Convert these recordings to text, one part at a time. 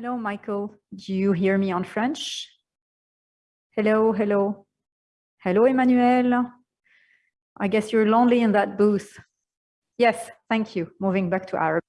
Hello, Michael. Do you hear me on French? Hello, hello. Hello, Emmanuel. I guess you're lonely in that booth. Yes, thank you. Moving back to Arabic.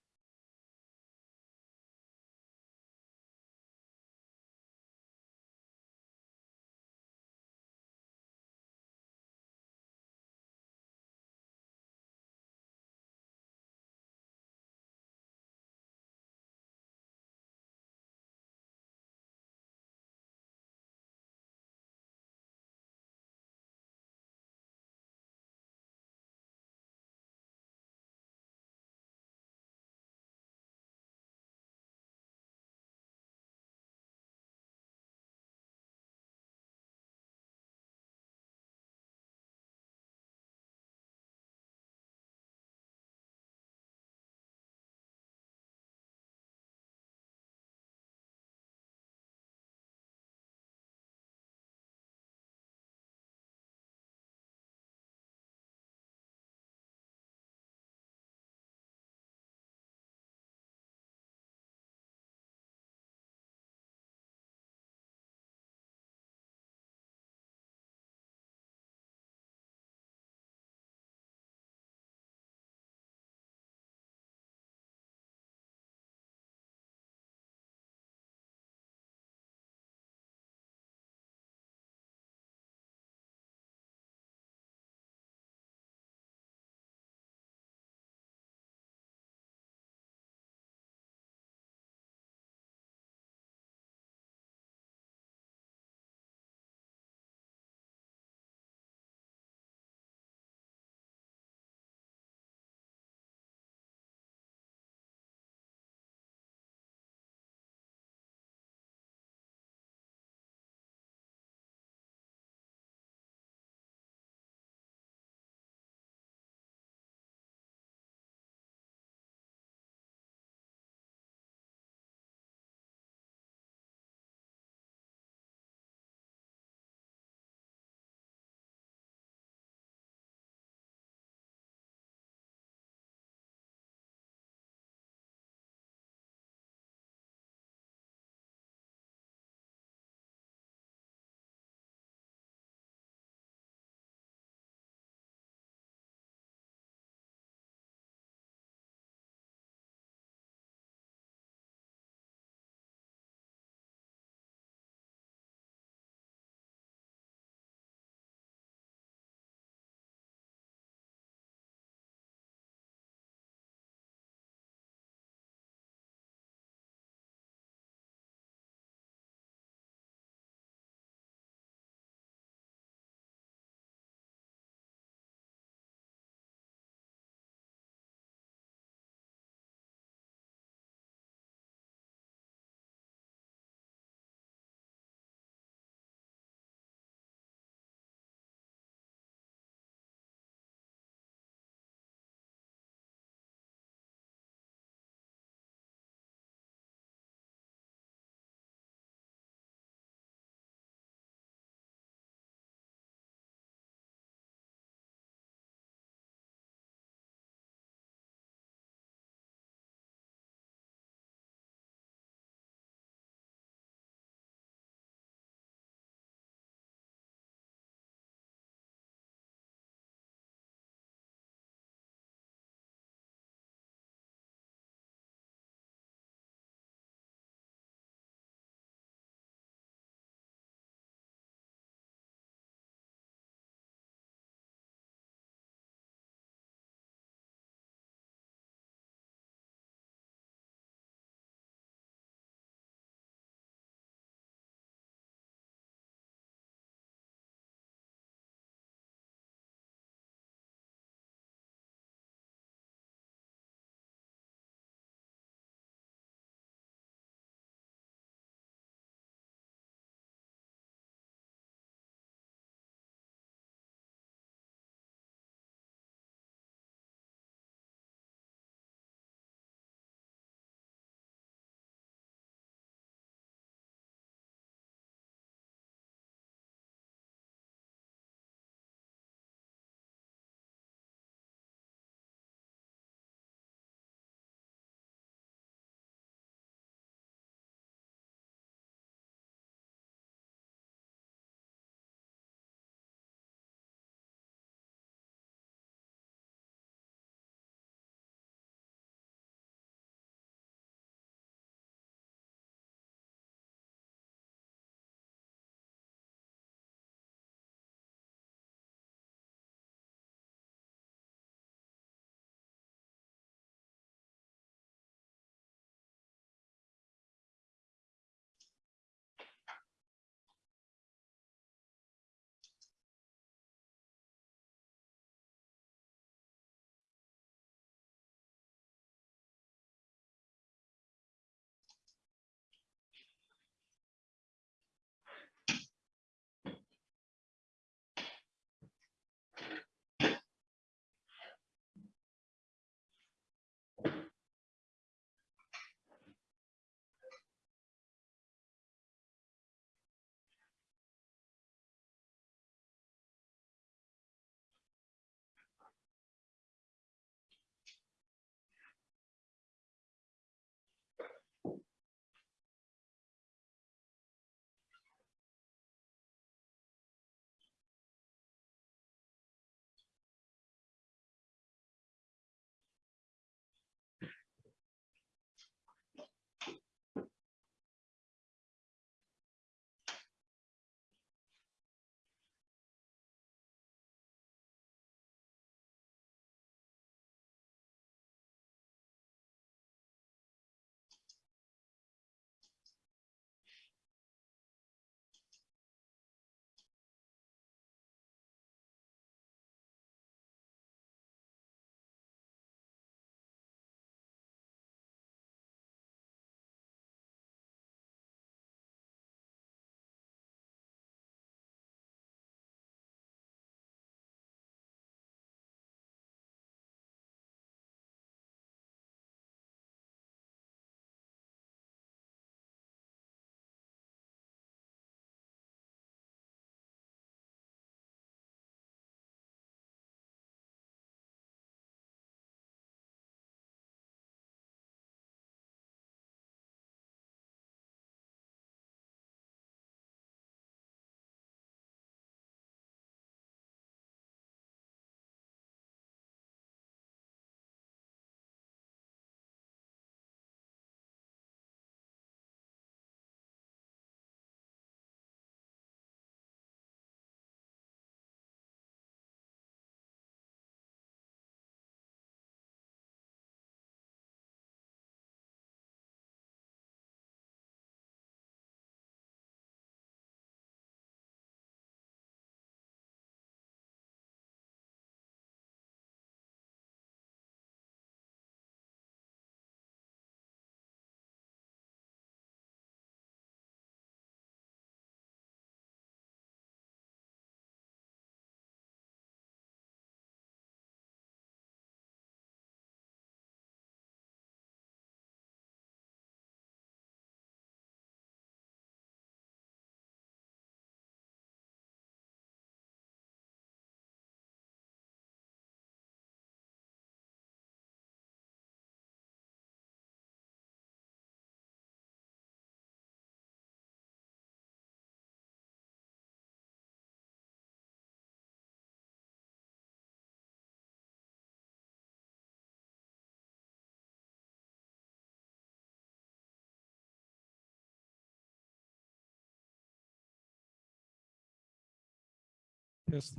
Yes.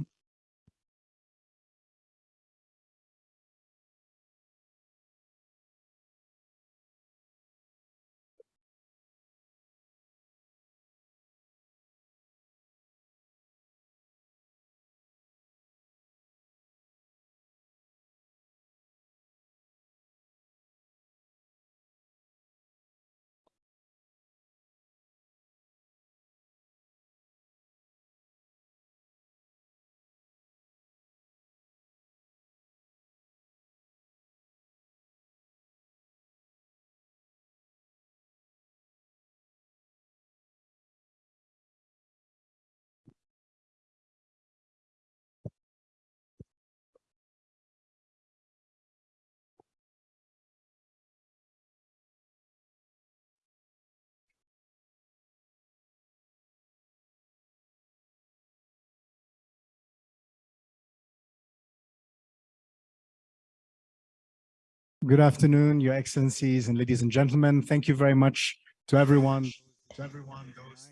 Good afternoon, Your Excellencies and ladies and gentlemen. Thank you very much to everyone.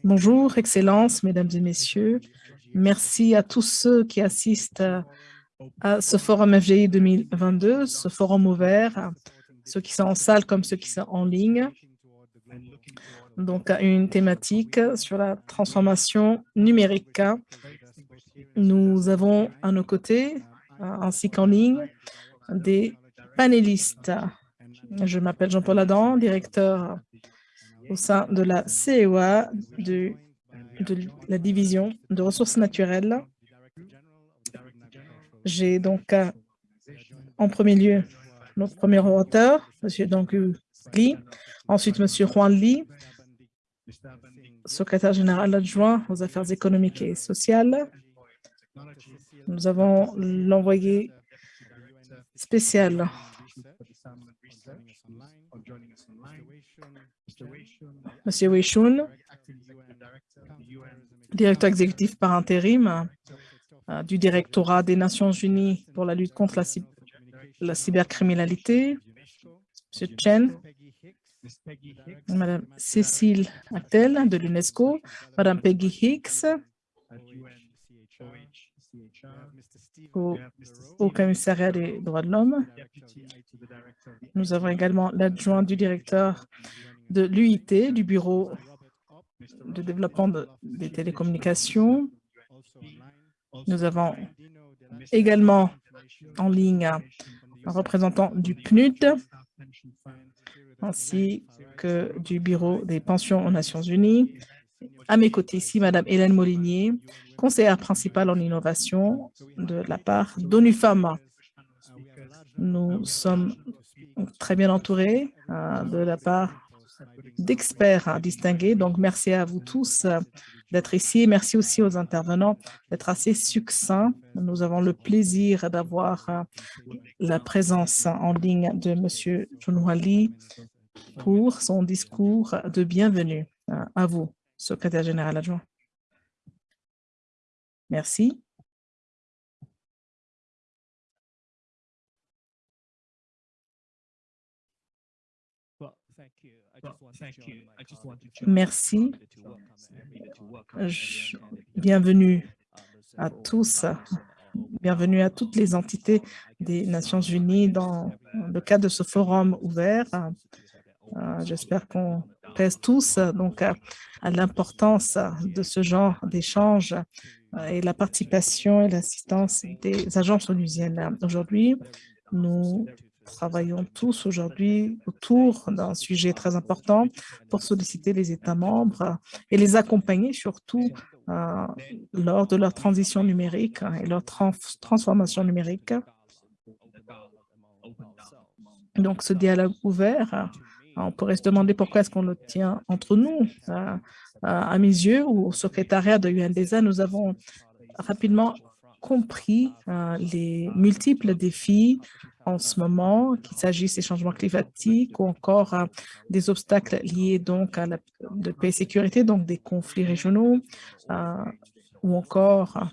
Bonjour, Excellences, Mesdames et Messieurs. Merci à tous ceux qui assistent à ce forum FGI 2022, ce forum ouvert, ceux qui sont en salle comme ceux qui sont en ligne. Donc, une thématique sur la transformation numérique. Nous avons à nos côtés, ainsi qu'en ligne, des panélistes. Je m'appelle Jean-Paul Adam, directeur au sein de la CEA de, la division de ressources naturelles. J'ai donc euh, en premier lieu notre premier orateur, M. Dangu Li, ensuite M. Juan Li, secrétaire général adjoint aux affaires économiques et sociales. Nous avons l'envoyé spécial Monsieur Wei Shun, directeur exécutif par intérim euh, du directorat des Nations Unies pour la lutte contre la, la cybercriminalité, Monsieur Chen, Madame Cécile Actel de l'UNESCO, Madame Peggy Hicks au, au commissariat des droits de l'homme. Nous avons également l'adjoint du directeur de l'UIT, du Bureau de développement de- des télécommunications. Nous avons également en ligne un représentant du PNUD ainsi que du Bureau des pensions aux Nations Unies. À mes côtés ici, Madame Hélène Molinier, conseillère principale en innovation de la part d'ONU. Nous sommes très bien entourés euh, de la part d'experts distingués. Donc, merci à vous tous euh, d'être ici. Merci aussi aux intervenants d'être assez succincts. Nous avons le plaisir d'avoir euh, la présence en ligne de M. Lee pour son discours de bienvenue. À vous, secrétaire général adjoint. Merci. Merci. Je- Bienvenue à tous. Bienvenue à toutes les entités des Nations Unies dans le cadre de ce forum ouvert. Euh, J'espère qu'on tous donc l'importance de ce genre d'échange euh, et la participation et l'assistance des agences onusiennes. Aujourd'hui, nous travaillons tous aujourd'hui autour d'un sujet très important pour solliciter les États membres et les accompagner surtout euh, lors de leur transition numérique et leur trans- transformation numérique. Donc, ce dialogue ouvert, on pourrait se demander pourquoi est-ce qu'on le tient entre nous. Euh, euh, À mes yeux, ou au secrétariat de UNDSA, nous avons rapidement compris euh, les multiples défis en ce moment, qu'il s'agisse des changements climatiques ou encore des obstacles liés donc à la paix et sécurité, donc des conflits régionaux, ou encore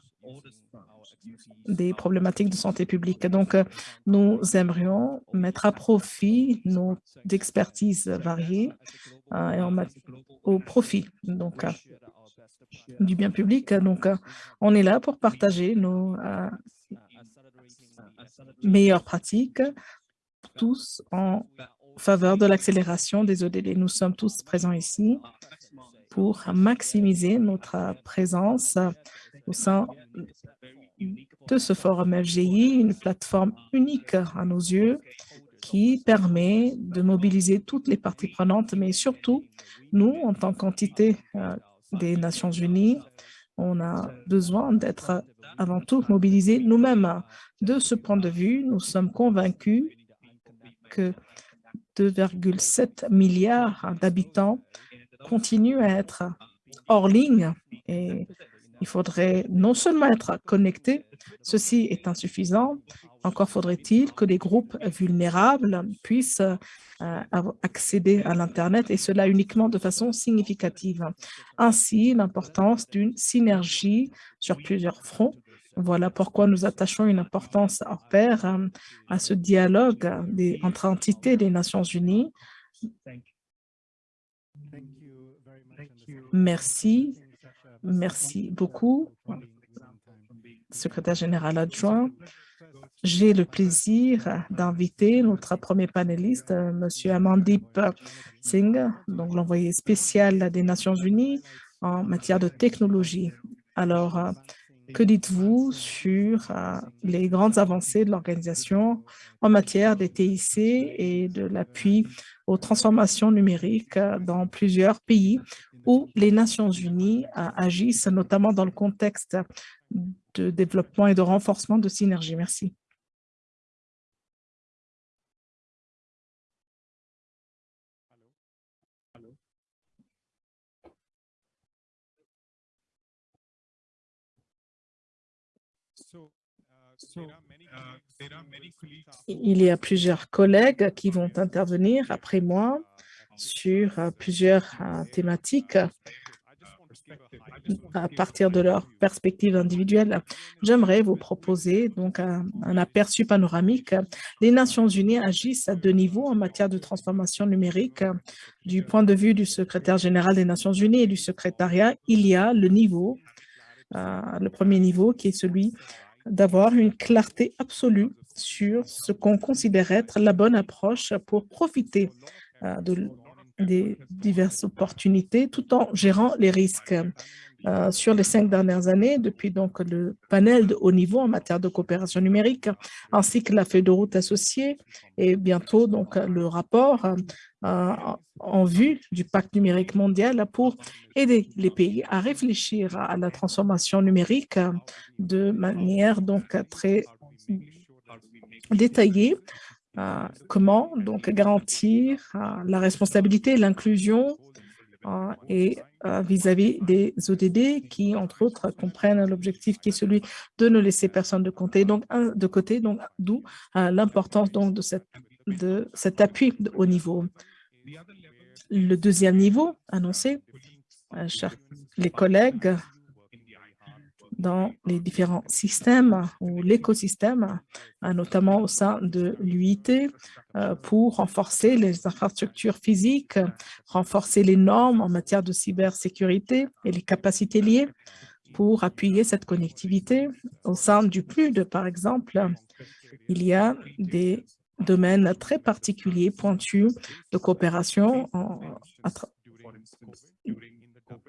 des problématiques de santé publique. Donc, euh, nous aimerions mettre à profit nos expertises variées euh, et au profit. Euh, du bien public. Donc, on est là pour partager nos meilleures pratiques, tous en faveur de l'accélération des ODD. Nous sommes tous présents ici pour maximiser notre présence au sein de ce forum FGI, une plateforme unique à nos yeux qui permet de mobiliser toutes les parties prenantes, mais surtout, nous, en tant qu'entité euh, des Nations Unies, on a besoin d'être avant tout mobilisés nous-mêmes. De ce point de vue, nous sommes convaincus que 2,7 milliards d'habitants continuent à être hors ligne et il faudrait non seulement être connecté, ceci est insuffisant, encore faudrait-il que les groupes vulnérables puissent euh, accéder à l'Internet et cela uniquement de façon significative. Ainsi, l'importance d'une synergie sur plusieurs fronts. Voilà pourquoi nous attachons une importance hors pair euh, à ce dialogue des, entre entités des Nations Unies. Merci. Merci beaucoup, secrétaire général adjoint. J'ai le plaisir d'inviter notre premier panéliste, M. Amandip Singh, donc l'envoyé spécial des Nations Unies en matière de technologie. Alors, que dites-vous sur euh, les grandes avancées de l'organisation en matière des TIC et de l'appui aux transformations numériques dans plusieurs pays où les Nations unies agissent, notamment dans le contexte de développement et de renforcement de synergie. Merci. Il y a plusieurs collègues qui vont intervenir après moi sur euh, plusieurs euh, thématiques à partir de leur perspective individuelle. J'aimerais vous proposer donc un, aperçu panoramique. Les Nations unies agissent à deux niveaux en matière de transformation numérique. Du point de vue du secrétaire général des Nations unies et du secrétariat, il y a le niveau, euh, le premier niveau qui est celui d'avoir une clarté absolue sur ce qu'on considère être la bonne approche pour profiter de des diverses opportunités tout en gérant les risques. Euh, sur les cinq dernières années, depuis donc le panel de haut niveau en matière de coopération numérique, ainsi que la feuille de route associée et bientôt donc le rapport euh, en vue du pacte numérique mondial pour aider les pays à réfléchir à la transformation numérique de manière donc très détaillée comment donc garantir euh, la responsabilité l'inclusion euh, et vis-à-vis des ODD qui, entre autres, comprennent l'objectif qui est celui de ne laisser personne de, côté. Donc, de côté, donc d'où l'importance donc de, de cet appui au niveau. Le deuxième niveau annoncé, chers les collègues, dans les différents systèmes ou l'écosystème, euh, notamment au sein de l'UIT, euh, pour renforcer les infrastructures physiques, renforcer les normes en matière de cybersécurité et les capacités liées pour appuyer cette connectivité. Au sein du PNUD, par exemple, il y a des domaines très particuliers, pointus de coopération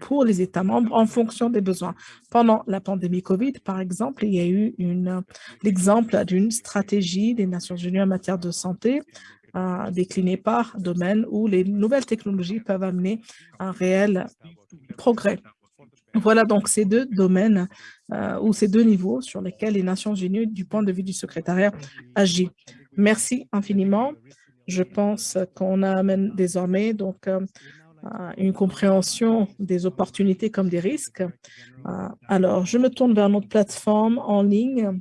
pour les États membres en fonction des besoins. Pendant la pandémie COVID, par exemple, il y a eu l'exemple d'une stratégie des Nations unies en matière de santé euh, déclinée par domaine où les nouvelles technologies peuvent amener un réel progrès. Voilà donc ces deux domaines euh, ou ces deux niveaux sur lesquels les Nations unies, du point de vue du secrétariat, agissent. Merci infiniment. Je pense qu'on amène désormais donc euh, une compréhension des opportunités comme des risques. Euh, alors, je me tourne vers notre plateforme en ligne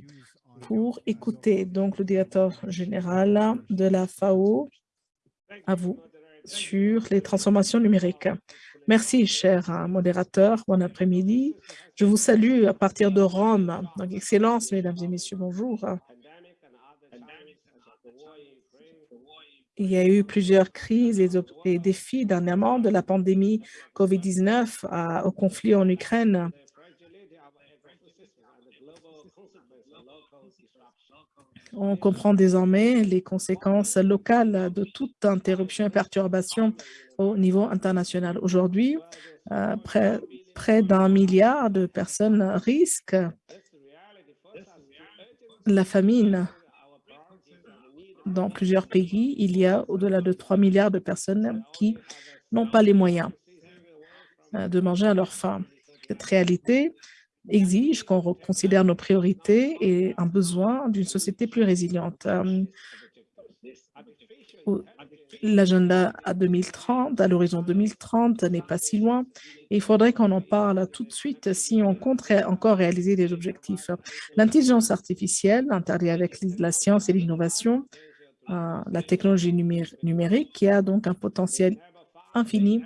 pour écouter donc le directeur général de la FAO, à vous, sur les transformations numériques. Merci, cher modérateur. Bon après-midi. Je vous salue à partir de Rome. Donc, Excellence, mesdames et messieurs, bonjour. Il y a eu plusieurs crises et, défis dernièrement, de la pandémie COVID-19 au conflit en Ukraine. On comprend désormais les conséquences locales de toute interruption et perturbation au niveau international. Aujourd'hui, euh, près d'un milliard de personnes risquent la famine. Dans plusieurs pays, il y a au-delà de 3 milliards de personnes qui n'ont pas les moyens euh, de manger à leur faim. Cette réalité exige qu'on reconsidère nos priorités et un besoin d'une société plus résiliente. Euh, l'agenda à 2030, à l'horizon 2030, n'est pas si loin. il faudrait qu'on en parle tout de suite si on compte encore réaliser des objectifs. L'intelligence artificielle, interdite avec la science et l'innovation, euh, la technologie numérique, qui a donc un potentiel infini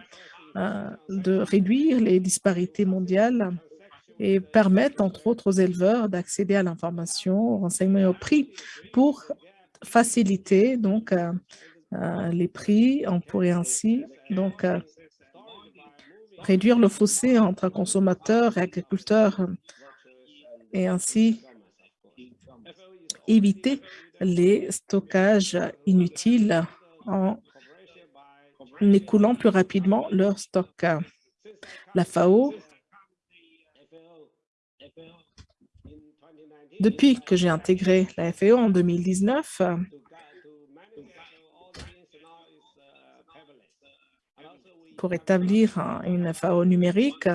euh, de réduire les disparités mondiales et permettre, entre autres, aux éleveurs d'accéder à l'information, au renseignement et au prix pour faciliter donc euh, les prix. On pourrait ainsi donc réduire le fossé entre consommateurs et agriculteurs et ainsi éviter les stockages inutiles en écoulant plus rapidement leur stock. La FAO, depuis que j'ai intégré la FAO en 2019, pour établir une FAO numérique.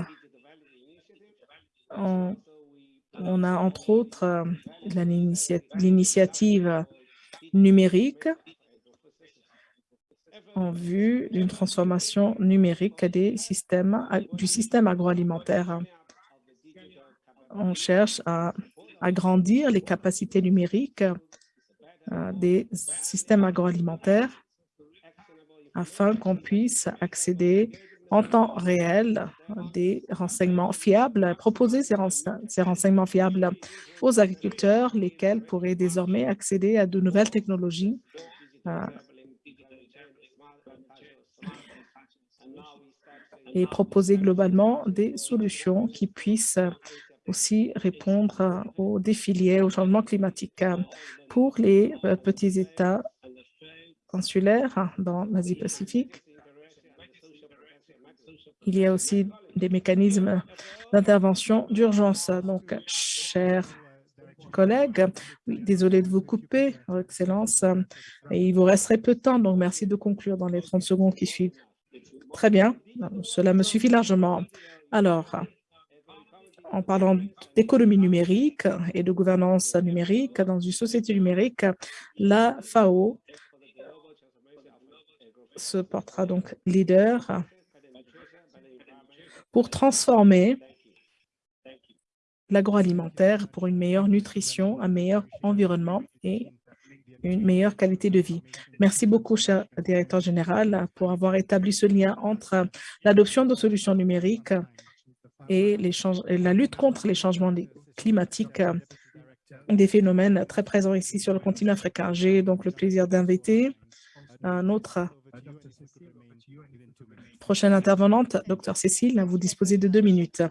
A entre autres euh, l'initiative numérique en vue d'une transformation numérique des systèmes, du système agroalimentaire. On cherche à agrandir les capacités numériques euh, des systèmes agroalimentaires afin qu'on puisse accéder en temps réel des renseignements fiables, proposer ces, renseignements fiables aux agriculteurs, lesquels pourraient désormais accéder à de nouvelles technologies euh, et proposer globalement des solutions qui puissent aussi répondre aux défis liés au changement climatique. Pour les euh, petits États consulaire dans l'Asie-Pacifique. Il y a aussi des mécanismes d'intervention d'urgence. Donc, chers collègues, oui, désolé de vous couper, Excellence, et il vous resterait peu de temps, donc merci de conclure dans les 30 secondes qui suivent. Très bien, cela me suffit largement. Alors, en parlant d'économie numérique et de gouvernance numérique dans une société numérique, la FAO se portera donc leader pour transformer l'agroalimentaire pour une meilleure nutrition, un meilleur environnement et une meilleure qualité de vie. Merci beaucoup, cher directeur général, pour avoir établi ce lien entre l'adoption de solutions numériques et, la lutte contre les changements climatiques, des phénomènes très présents ici sur le continent africain. J'ai donc le plaisir d'inviter un autre Prochaine intervenante, Dr Cécile, vous disposez de deux minutes.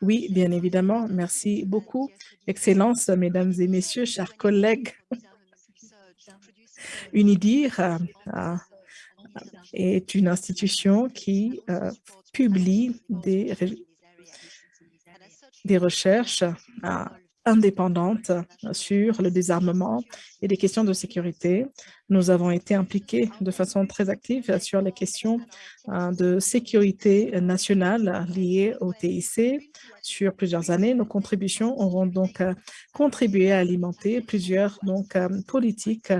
Oui, bien évidemment. Merci beaucoup. Excellence, mesdames et messieurs, chers collègues. UNIDIR euh, est une institution qui euh, publie des, des recherches euh, indépendante sur le désarmement et les questions de sécurité. Nous avons été impliqués de façon très active sur les questions euh, de sécurité nationale liées au TIC sur plusieurs années. Nos contributions auront donc euh, contribué à alimenter plusieurs donc, euh, politiques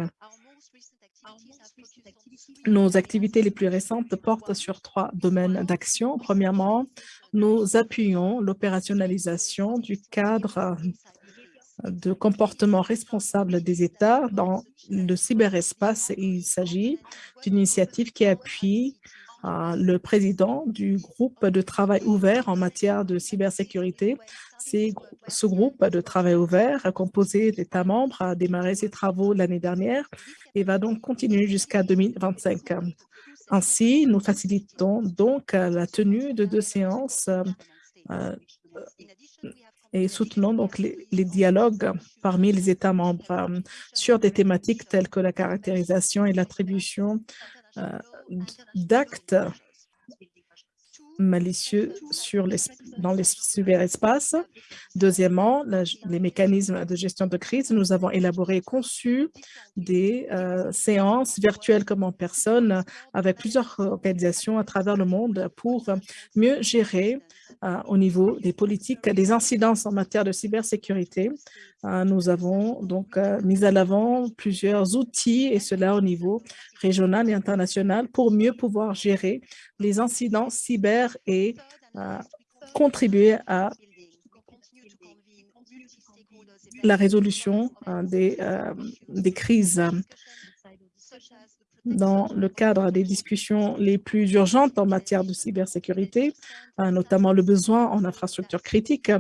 nos activités les plus récentes portent sur trois domaines d'action. Premièrement, nous appuyons l'opérationnalisation du cadre de comportement responsable des États dans le cyberespace. Il s'agit d'une initiative qui appuie euh, le président du groupe de travail ouvert en matière de cybersécurité. ce groupe de travail ouvert, composé d'États membres, a démarré ses travaux l'année dernière et va donc continuer jusqu'à 2025. Ainsi, nous facilitons donc la tenue de deux séances euh, et soutenons donc les, dialogues parmi les États membres euh, sur des thématiques telles que la caractérisation et l'attribution euh, d'actes malicieux sur les, dans les cyberespaces. Deuxièmement, les mécanismes de gestion de crise. Nous avons élaboré et conçu des euh, séances virtuelles comme en personne avec plusieurs organisations à travers le monde pour mieux gérer euh, au niveau des politiques des incidences en matière de cybersécurité. Euh, nous avons donc mis à l'avant plusieurs outils et cela au niveau régional et international pour mieux pouvoir gérer les incidents cyber et euh, contribuer à la résolution euh, euh, des crises. Dans le cadre des discussions les plus urgentes en matière de cybersécurité, notamment le besoin en infrastructures critiques.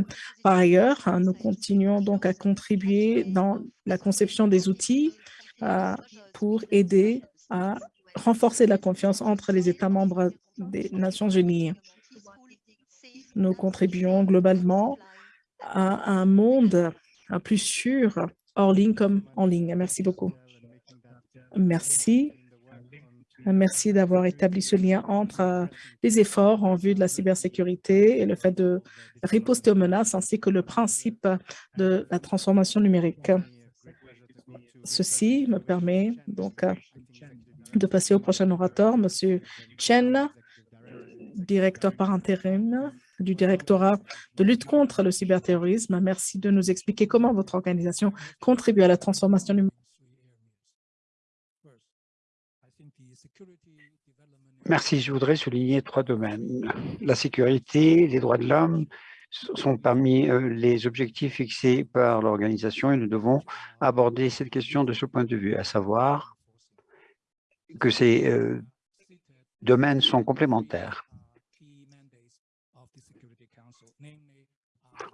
Par ailleurs, nous continuons donc à contribuer dans la conception des outils pour aider à renforcer la confiance entre les États membres des Nations Unies. Nous contribuons globalement à un monde plus sûr hors ligne comme en ligne. Merci beaucoup. Merci. Merci d'avoir établi ce lien entre euh, les efforts en vue de la cybersécurité et le fait de riposter aux menaces, ainsi que le principe de la transformation numérique. Ceci me permet donc euh, de passer au prochain orateur, M. Chen, directeur par intérim du directorat de lutte contre le cyberterrorisme. Merci de nous expliquer comment votre organisation contribue à la transformation numérique. Merci. Je voudrais souligner trois domaines. La sécurité, les droits de l'homme sont parmi euh, les objectifs fixés par l'organisation et nous devons aborder cette question de ce point de vue, à savoir que ces euh, domaines sont complémentaires.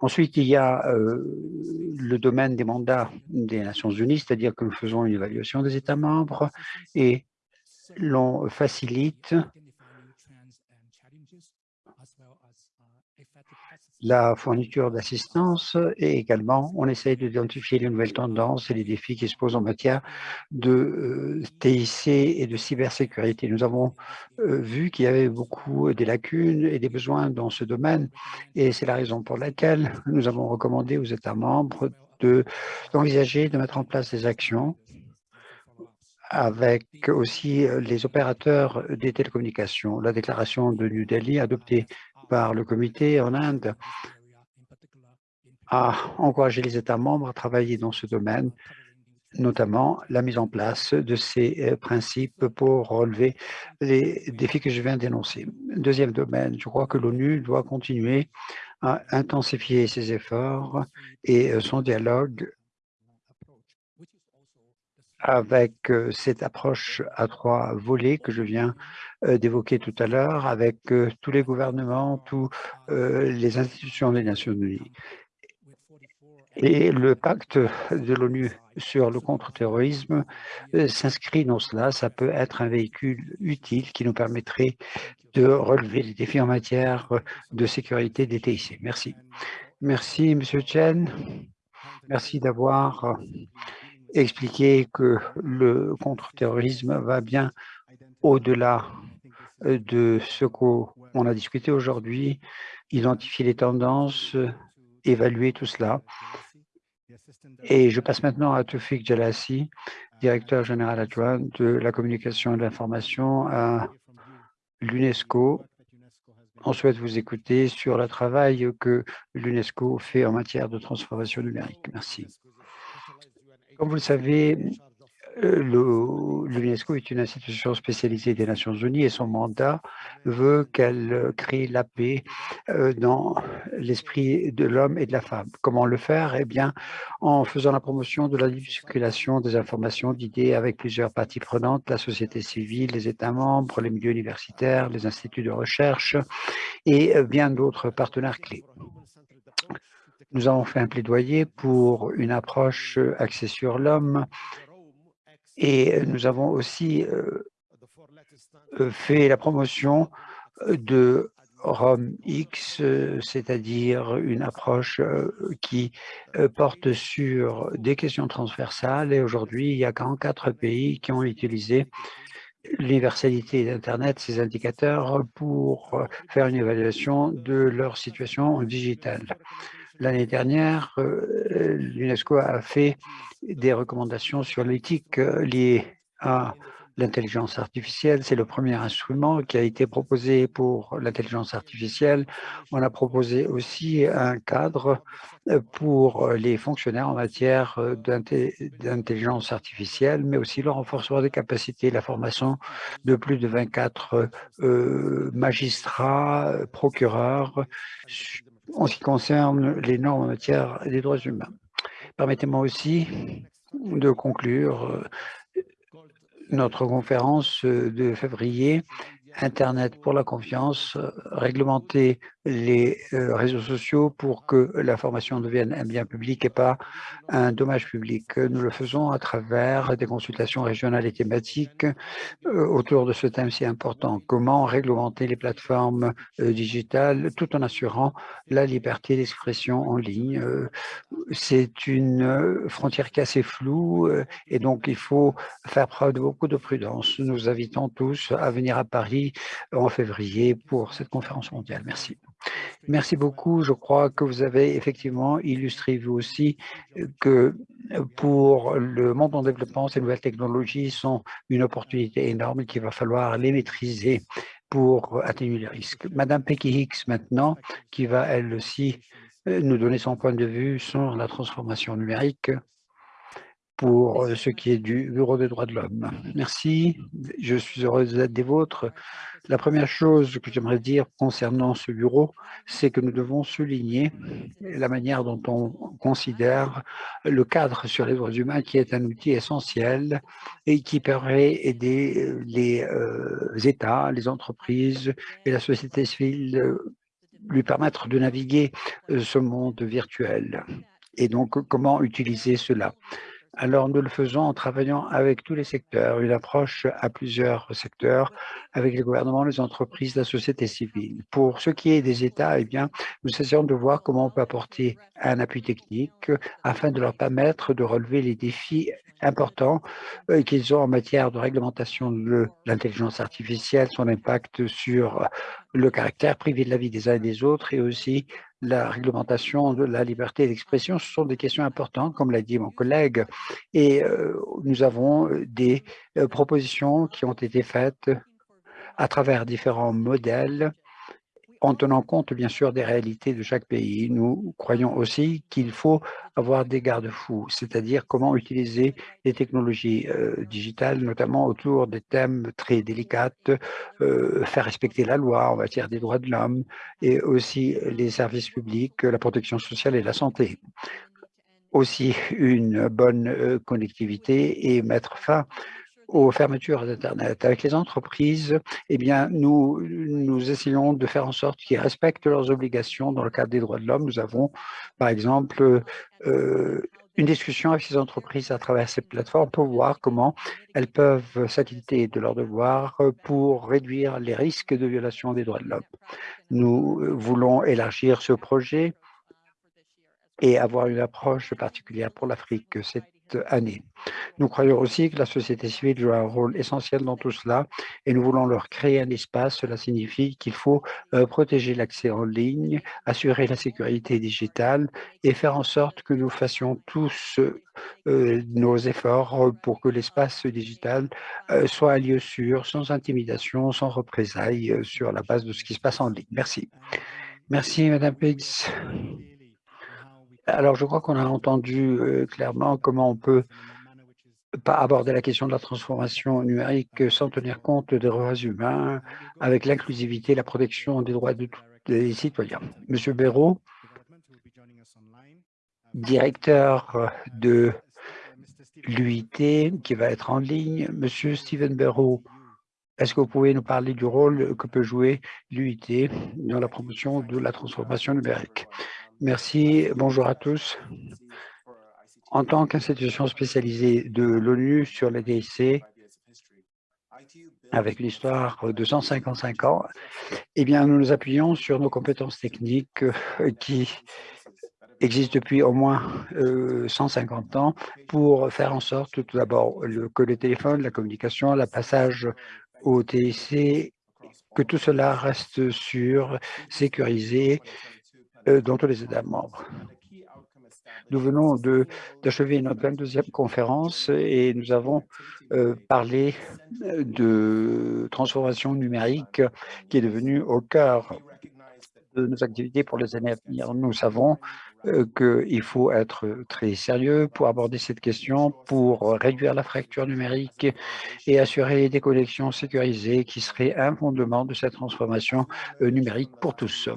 Ensuite, il y a euh, le domaine des mandats des Nations Unies, c'est-à-dire que nous faisons une évaluation des États membres et l'on facilite la fourniture d'assistance et également on essaye d'identifier les nouvelles tendances et les défis qui se posent en matière de euh, TIC et de cybersécurité. Nous avons euh, vu qu'il y avait beaucoup des lacunes et des besoins dans ce domaine et c'est la raison pour laquelle nous avons recommandé aux États membres d'envisager de, mettre en place des actions avec aussi euh, les opérateurs des télécommunications. La déclaration de New Delhi adoptée par le comité en Inde a encouragé les États membres à travailler dans ce domaine, notamment la mise en place de ces euh, principes pour relever les défis que je viens d'énoncer. Deuxième domaine, je crois que l'ONU doit continuer à intensifier ses efforts et euh, son dialogue avec euh, cette approche à trois volets que je viens euh, d'évoquer tout à l'heure, avec euh, tous les gouvernements, toutes les institutions des Nations Unies. Et le pacte de l'ONU sur le contre-terrorisme s'inscrit dans cela. Ça peut être un véhicule utile qui nous permettrait de relever les défis en matière de sécurité des TIC. Merci. Merci, Monsieur Chen. Merci d'avoir expliquer que le contre-terrorisme va bien au-delà euh, de ce qu'on a discuté aujourd'hui, identifier les tendances, évaluer tout cela. Et je passe maintenant à Toufik Jalassi, directeur général adjoint de la communication et de l'information à l'UNESCO. On souhaite vous écouter sur le travail que l'UNESCO fait en matière de transformation numérique. Merci. Comme vous le savez, euh, l'UNESCO est une institution spécialisée des Nations Unies et son mandat veut qu'elle euh, crée la paix euh, dans l'esprit de l'homme et de la femme. Comment le faire? Eh bien, en faisant la promotion de la libre circulation des informations, d'idées avec plusieurs parties prenantes, la société civile, les États membres, les milieux universitaires, les instituts de recherche et bien d'autres partenaires clés. Nous avons fait un plaidoyer pour une approche euh, axée sur l'homme et euh, nous avons aussi euh, fait la promotion de Rome X, c'est-à-dire une approche qui porte sur des questions transversales. Et aujourd'hui, il y a 44 pays qui ont utilisé l'universalité d'Internet, ces indicateurs, pour faire une évaluation de leur situation digitale. L'année dernière, euh, l'UNESCO a fait des recommandations sur l'éthique euh, liée à l'intelligence artificielle. C'est le premier instrument qui a été proposé pour l'intelligence artificielle. On a proposé aussi un cadre euh, pour les fonctionnaires en matière d'intelligence artificielle, mais aussi le renforcement des capacités, la formation de plus de 24 euh, magistrats, procureurs, en ce qui concerne les normes en matière des droits humains. Permettez-moi aussi de conclure euh, notre conférence euh, de février, Internet pour la confiance, réglementer les euh, réseaux sociaux pour que l'information devienne un bien public et pas un dommage public. Nous le faisons à travers des consultations régionales et thématiques euh, autour de ce thème si important. Comment réglementer les plateformes euh, digitales tout en assurant la liberté d'expression en ligne. C'est une frontière qui est assez floue et donc il faut faire preuve de beaucoup de prudence. Nous invitons tous à venir à Paris en février pour cette conférence mondiale. Merci. Merci beaucoup. Je crois que vous avez effectivement illustré vous aussi que pour le monde en développement, ces nouvelles technologies sont une opportunité énorme et qu'il va falloir les maîtriser pour atténuer les risques. Madame Becky Hicks maintenant, qui va elle aussi nous donner son point de vue sur la transformation numérique pour euh, ce qui est du Bureau des droits de l'homme. Merci, je suis heureuse d'être des vôtres. La première chose que j'aimerais dire concernant ce bureau, c'est que nous devons souligner la manière dont on considère le cadre sur les droits humains qui est un outil essentiel et qui permet d'aider les euh, États, les entreprises et la société civile euh, lui permettre de naviguer ce monde virtuel. Et donc, comment utiliser cela? Alors, nous le faisons en travaillant avec tous les secteurs, une approche à plusieurs secteurs, avec les gouvernements, les entreprises, la société civile. Pour ce qui est des États, eh bien, nous essayons de voir comment on peut apporter un appui technique afin de leur permettre de relever les défis importants euh, qu'ils ont en matière de réglementation de l'intelligence artificielle, son impact sur le caractère privé de la vie des uns et des autres et aussi la réglementation de la liberté d'expression, ce sont des questions importantes, comme l'a dit mon collègue, et euh, nous avons euh, des euh, propositions qui ont été faites à travers différents modèles en tenant compte bien sûr des réalités de chaque pays. Nous croyons aussi qu'il faut avoir des garde-fous, c'est-à-dire comment utiliser les technologies euh, digitales, notamment autour des thèmes très délicats, euh, faire respecter la loi en matière des droits de l'homme et aussi les services publics, la protection sociale et la santé. Aussi une bonne euh, connectivité et mettre fin aux fermetures d'Internet. Avec les entreprises, eh bien, nous, nous essayons de faire en sorte qu'ils respectent leurs obligations dans le cadre des droits de l'homme. Nous avons, par exemple, euh, une discussion avec ces entreprises à travers ces plateformes pour voir comment elles peuvent s'acquitter de leurs devoirs pour réduire les risques de violation des droits de l'homme. Nous voulons élargir ce projet et avoir une approche particulière pour l'Afrique année. Nous croyons aussi que la société civile joue un rôle essentiel dans tout cela et nous voulons leur créer un espace. Cela signifie qu'il faut euh, protéger l'accès en ligne, assurer la sécurité digitale et faire en sorte que nous fassions tous euh, nos efforts pour que l'espace digital euh, soit un lieu sûr, sans intimidation, sans représailles sur la base de ce qui se passe en ligne. Merci. Merci, Madame Piggs. Alors, je crois qu'on a entendu euh, clairement comment on peut pas aborder la question de la transformation numérique sans tenir compte des droits humains, avec l'inclusivité et la protection des droits de tous les citoyens. Monsieur Béraud, directeur de l'UIT qui va être en ligne. Monsieur Steven Béraud, est-ce que vous pouvez nous parler du rôle que peut jouer l'UIT dans la promotion de la transformation numérique? Merci, bonjour à tous. En tant qu'institution spécialisée de l'ONU sur les DIC, avec l'histoire de 155 ans, eh bien, nous nous appuyons sur nos compétences techniques euh, qui existent depuis au moins 150 euh, ans pour faire en sorte tout d'abord que le téléphone, la communication, le passage au TIC, que tout cela reste sûr, sécurisé dans tous les États membres. Nous venons d'achever notre 22e conférence et nous avons euh, parlé de transformation numérique qui est devenue au cœur de nos activités pour les années à venir. Nous savons euh, qu'il faut être très sérieux pour aborder cette question, pour réduire la fracture numérique et assurer des connexions sécurisées qui seraient un fondement de cette transformation euh, numérique pour tous.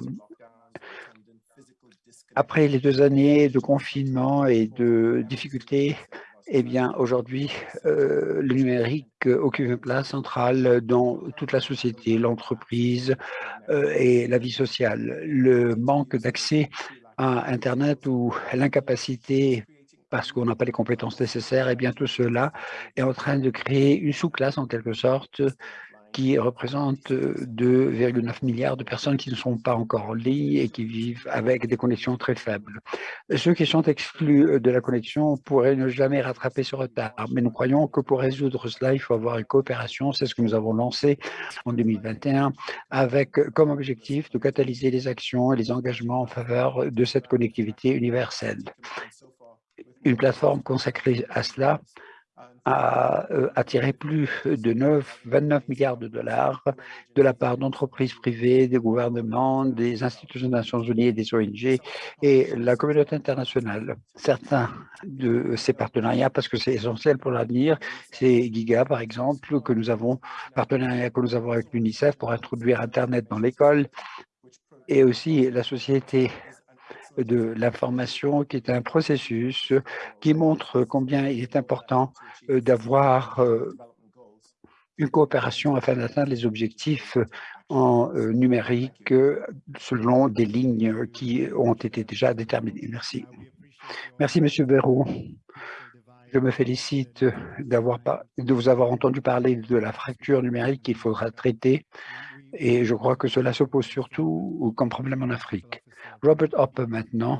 Après les deux années de confinement et de difficultés, eh bien, aujourd'hui, euh, le numérique occupe une place centrale dans toute la société, l'entreprise et la vie sociale. Le manque d'accès à Internet ou l'incapacité parce qu'on n'a pas les compétences nécessaires, et eh bien tout cela est en train de créer une sous-classe en quelque sorte qui représente 2,9 milliards de personnes qui ne sont pas encore en ligne et qui vivent avec des connexions très faibles. Ceux qui sont exclus de la connexion pourraient ne jamais rattraper ce retard, mais nous croyons que pour résoudre cela, il faut avoir une coopération. C'est ce que nous avons lancé en 2021 avec comme objectif de catalyser les actions et les engagements en faveur de cette connectivité universelle. Une plateforme consacrée à cela a euh, attiré plus de 9, 29 milliards de dollars de la part d'entreprises privées, des gouvernements, des institutions des Nations Unies et des ONG et la communauté internationale. Certains de ces partenariats, parce que c'est essentiel pour l'avenir, c'est Giga par exemple, que nous avons, partenariat que nous avons avec l'UNICEF pour introduire Internet dans l'école et aussi la société de l'information qui est un processus qui montre combien il est important euh, d'avoir euh, une coopération afin d'atteindre les objectifs en euh, numérique selon des lignes qui ont été déjà déterminées. Merci. Merci, Monsieur Béraud. Je me félicite de vous avoir entendu parler de la fracture numérique qu'il faudra traiter et je crois que cela se pose surtout comme problème en Afrique. Robert Hoppe maintenant,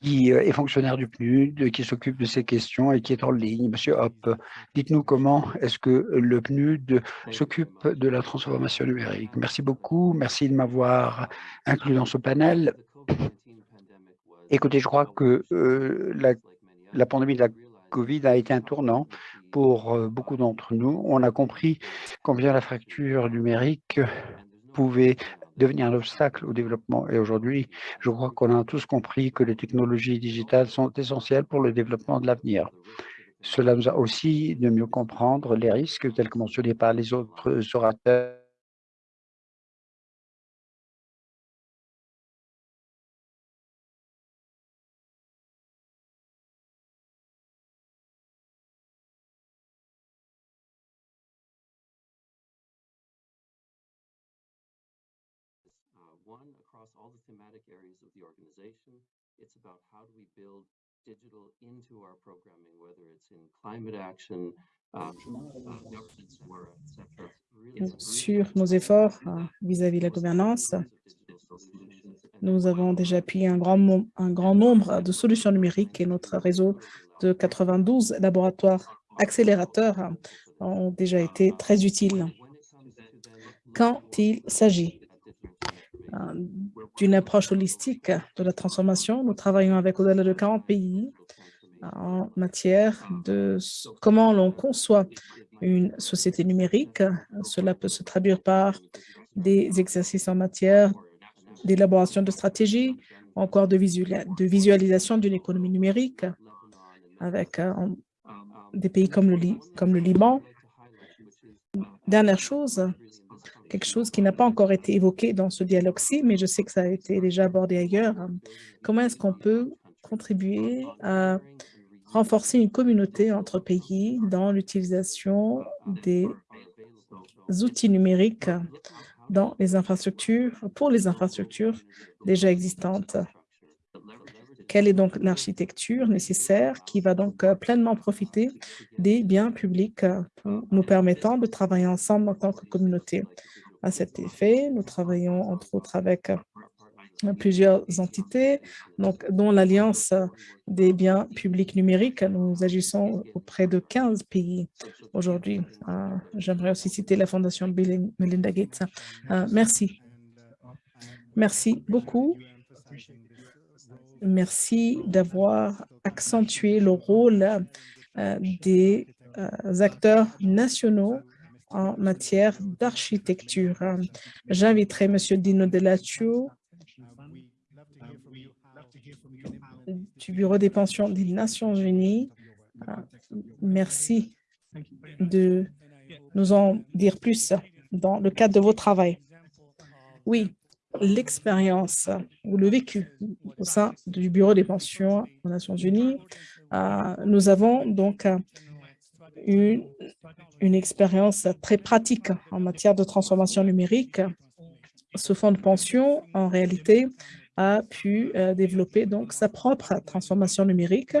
qui euh, est fonctionnaire du PNUD, qui s'occupe de ces questions et qui est en ligne. Monsieur Hoppe, dites-nous comment est-ce que le PNUD s'occupe de la transformation numérique. Merci beaucoup, merci de m'avoir inclus dans ce panel. Écoutez, je crois que euh, la, la pandémie de la Covid a été un tournant pour euh, beaucoup d'entre nous. On a compris combien la fracture numérique pouvait devenir un obstacle au développement. Et aujourd'hui, je crois qu'on a tous compris que les technologies digitales sont essentielles pour le développement de l'avenir. Cela nous a aussi de mieux comprendre les risques tels que mentionnés par les autres orateurs all the thematic areas of the organization. It's about how do we build digital into our programming, whether it's in climate action, uh, uh, governance work, etc. Sur nos efforts euh, vis-à-vis -vis de la gouvernance, nous avons déjà appuyé un grand, un grand nombre de solutions numériques et notre réseau de 92 laboratoires accélérateurs ont déjà été très utiles. Quand il s'agit d'une approche holistique de la transformation. Nous travaillons avec au-delà de 40 pays en matière de comment l'on conçoit une société numérique. Cela peut se traduire par des exercices en matière d'élaboration de stratégies, encore de, visualisation d'une économie numérique avec euh, des pays comme le, comme le Liban. Dernière chose, quelque chose qui n'a pas encore été évoqué dans ce dialogue-ci, mais je sais que ça a été déjà abordé ailleurs. Comment est-ce qu'on peut contribuer à renforcer une communauté entre pays dans l'utilisation des outils numériques dans les infrastructures, pour les infrastructures déjà existantes? Quelle est donc l'architecture nécessaire qui va donc euh, pleinement profiter des biens publics euh, nous permettant de travailler ensemble en tant que communauté? À cet effet, nous travaillons entre autres avec euh, plusieurs entités, donc, dont l'Alliance des biens publics numériques. Nous agissons auprès de 15 pays aujourd'hui. J'aimerais aussi citer la Fondation Bill Melinda Gates. merci. Merci beaucoup. Merci d'avoir accentué le rôle euh, des euh, acteurs nationaux en matière d'architecture. J'inviterai M. Dino Delaccio du Bureau des pensions des Nations unies. Merci de nous en dire plus dans le cadre de vos travaux. Oui, l'expérience ou le vécu au sein du Bureau des pensions aux Nations Unies. Euh, nous avons donc euh, une, une expérience très pratique en matière de transformation numérique. Ce fonds de pension, en réalité, a pu euh, développer donc sa propre transformation numérique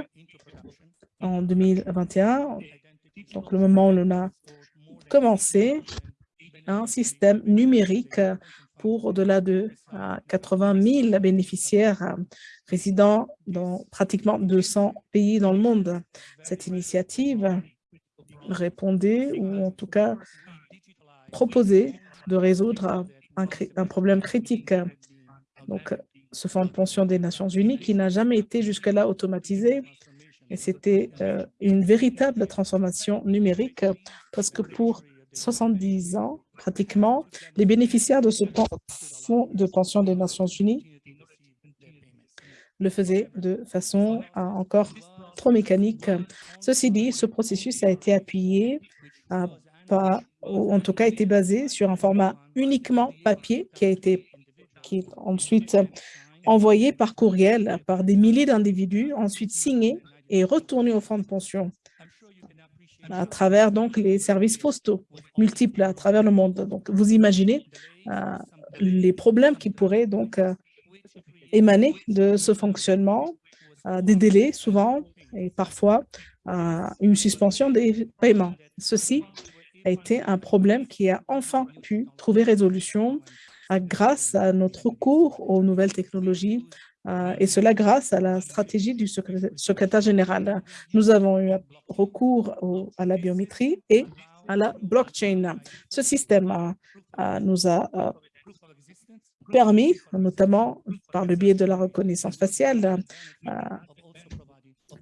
en 2021, donc le moment où l'on a commencé un système numérique pour au-delà de 80 000 bénéficiaires euh, résidant dans pratiquement 200 pays dans le monde. Cette initiative répondait, ou en tout cas proposait de résoudre un, problème critique. Donc, ce fonds de pension des Nations Unies qui n'a jamais été jusque-là automatisé. Et c'était euh, une véritable transformation numérique parce que pour 70 ans, pratiquement, les bénéficiaires de ce fonds de pension des Nations Unies le faisaient de façon euh, encore trop mécanique. Ceci dit, ce processus a été appuyé, par, ou en tout cas été basé sur un format uniquement papier qui a été qui est ensuite envoyé par courriel par des milliers d'individus, ensuite signé et retourné au fonds de pension à travers donc les services postaux multiples à travers le monde. Donc, vous imaginez euh, les problèmes qui pourraient donc euh, émaner de ce fonctionnement, euh, des délais souvent et parfois une suspension des paiements. Ceci a été un problème qui a enfin pu trouver résolution grâce à notre recours aux nouvelles technologies, et cela grâce à la stratégie du secrétaire général. Nous avons eu recours à la biométrie et à la blockchain. Ce système euh, euh, nous a permis, notamment par le biais de la reconnaissance faciale,